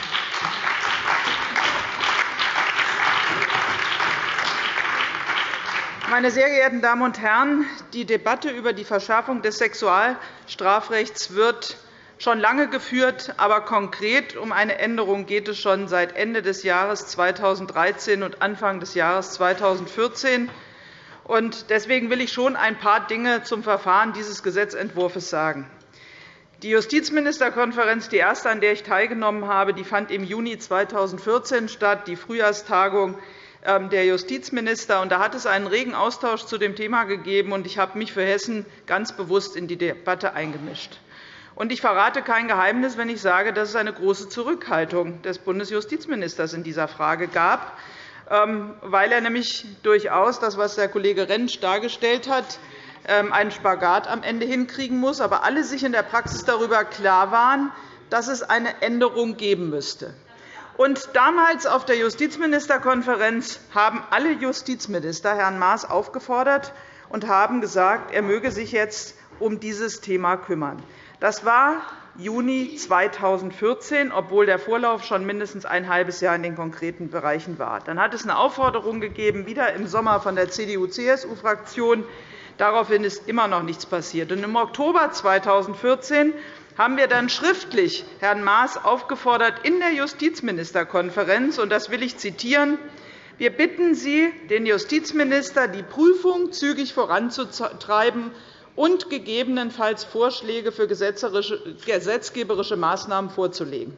Meine sehr geehrten Damen und Herren, die Debatte über die Verschärfung des Sexualstrafrechts wird schon lange geführt, aber konkret um eine Änderung geht es schon seit Ende des Jahres 2013 und Anfang des Jahres 2014. Deswegen will ich schon ein paar Dinge zum Verfahren dieses Gesetzentwurfs sagen. Die Justizministerkonferenz, die erste, an der ich teilgenommen habe, fand im Juni 2014 statt, die Frühjahrstagung ähm, der Justizminister. Da hat es einen regen Austausch zu dem Thema gegeben, und ich habe mich für Hessen ganz bewusst in die Debatte eingemischt. Ich verrate kein Geheimnis, wenn ich sage, dass es eine große Zurückhaltung des Bundesjustizministers in dieser Frage gab, ähm, weil er nämlich durchaus das, was der Kollege Rentsch dargestellt hat, ähm, einen Spagat am Ende hinkriegen muss, aber alle sich in der Praxis darüber klar waren, dass es eine Änderung geben müsste. Und damals auf der Justizministerkonferenz haben alle Justizminister Herrn Maas aufgefordert und haben gesagt, er möge sich jetzt um dieses Thema kümmern. Das war Juni 2014, obwohl der Vorlauf schon mindestens ein halbes Jahr in den konkreten Bereichen war. Dann hat es eine Aufforderung gegeben, wieder im Sommer von der CDU-CSU-Fraktion. Daraufhin ist immer noch nichts passiert. Im Oktober 2014 haben wir dann schriftlich Herrn Maas aufgefordert in der Justizministerkonferenz, und das will ich zitieren, wir bitten Sie, den Justizminister, die Prüfung zügig voranzutreiben und gegebenenfalls Vorschläge für gesetzgeberische Maßnahmen vorzulegen.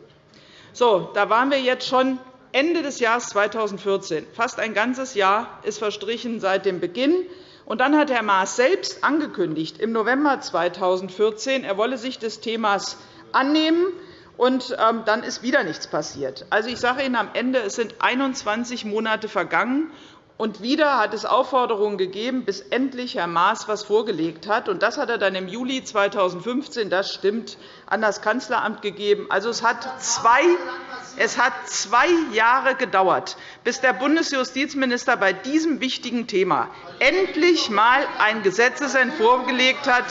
So, da waren wir jetzt schon Ende des Jahres 2014. Fast ein ganzes Jahr ist verstrichen seit dem Beginn. Und dann hat Herr Maas selbst angekündigt, im November 2014, er wolle sich des Themas annehmen. Und ähm, dann ist wieder nichts passiert. Also, ich sage Ihnen am Ende, es sind 21 Monate vergangen, und wieder hat es Aufforderungen gegeben, bis endlich Herr Maas etwas vorgelegt hat. Und das hat er dann im Juli 2015, das stimmt, an das Kanzleramt gegeben. Also, es hat zwei es hat zwei Jahre gedauert, bis der Bundesjustizminister bei diesem wichtigen Thema endlich einmal einen Gesetzentwurf vorgelegt hat,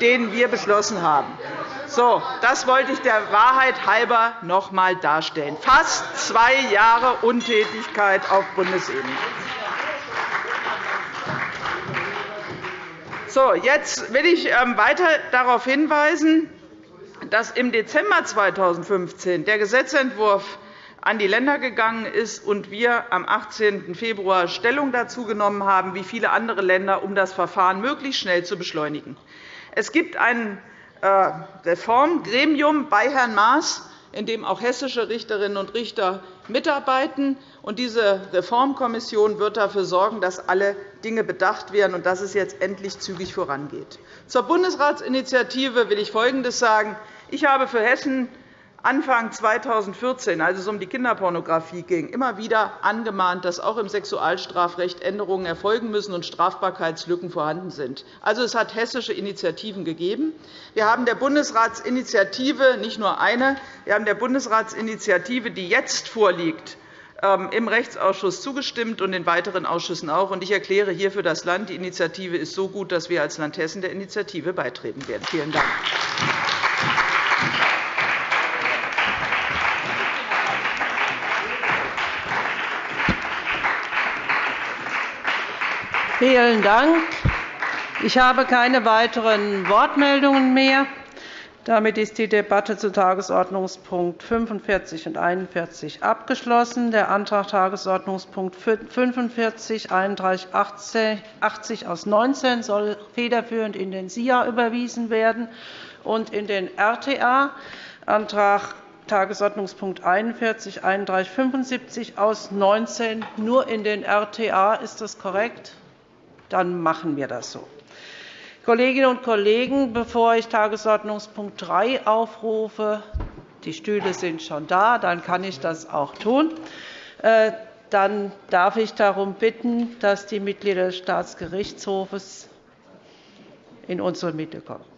den wir beschlossen haben. So, das wollte ich der Wahrheit halber noch einmal darstellen. Fast zwei Jahre Untätigkeit auf Bundesebene. So, jetzt will ich ähm, weiter darauf hinweisen, dass im Dezember 2015 der Gesetzentwurf an die Länder gegangen ist und wir am 18. Februar Stellung dazu genommen haben, wie viele andere Länder, um das Verfahren möglichst schnell zu beschleunigen. Es gibt ein äh, Reformgremium bei Herrn Maas, in dem auch hessische Richterinnen und Richter mitarbeiten. Diese Reformkommission wird dafür sorgen, dass alle Dinge bedacht werden und dass es jetzt endlich zügig vorangeht. Zur Bundesratsinitiative will ich Folgendes sagen. Ich habe für Hessen Anfang 2014, als es um die Kinderpornografie ging, immer wieder angemahnt, dass auch im Sexualstrafrecht Änderungen erfolgen müssen und Strafbarkeitslücken vorhanden sind. Also, es hat hessische Initiativen gegeben. Wir haben der Bundesratsinitiative nicht nur eine, wir haben der Bundesratsinitiative, die jetzt vorliegt, ähm, im Rechtsausschuss zugestimmt und in weiteren Ausschüssen auch. Ich erkläre hier für das Land, die Initiative ist so gut, dass wir als Land Hessen der Initiative beitreten werden. Vielen Dank. Vielen Dank. Ich habe keine weiteren Wortmeldungen mehr. Damit ist die Debatte zu Tagesordnungspunkt 45 und 41 abgeschlossen. Der Antrag Tagesordnungspunkt 45 3180 aus 19 soll federführend in den SIA überwiesen werden und in den RTA. Antrag Tagesordnungspunkt 41 3175 aus 19 nur in den RTA. Ist das korrekt? Dann machen wir das so. Kolleginnen und Kollegen, bevor ich Tagesordnungspunkt 3 aufrufe, die Stühle sind schon da, dann kann ich das auch tun. Äh, dann darf ich darum bitten, dass die Mitglieder des Staatsgerichtshofs in unsere Mitte kommen.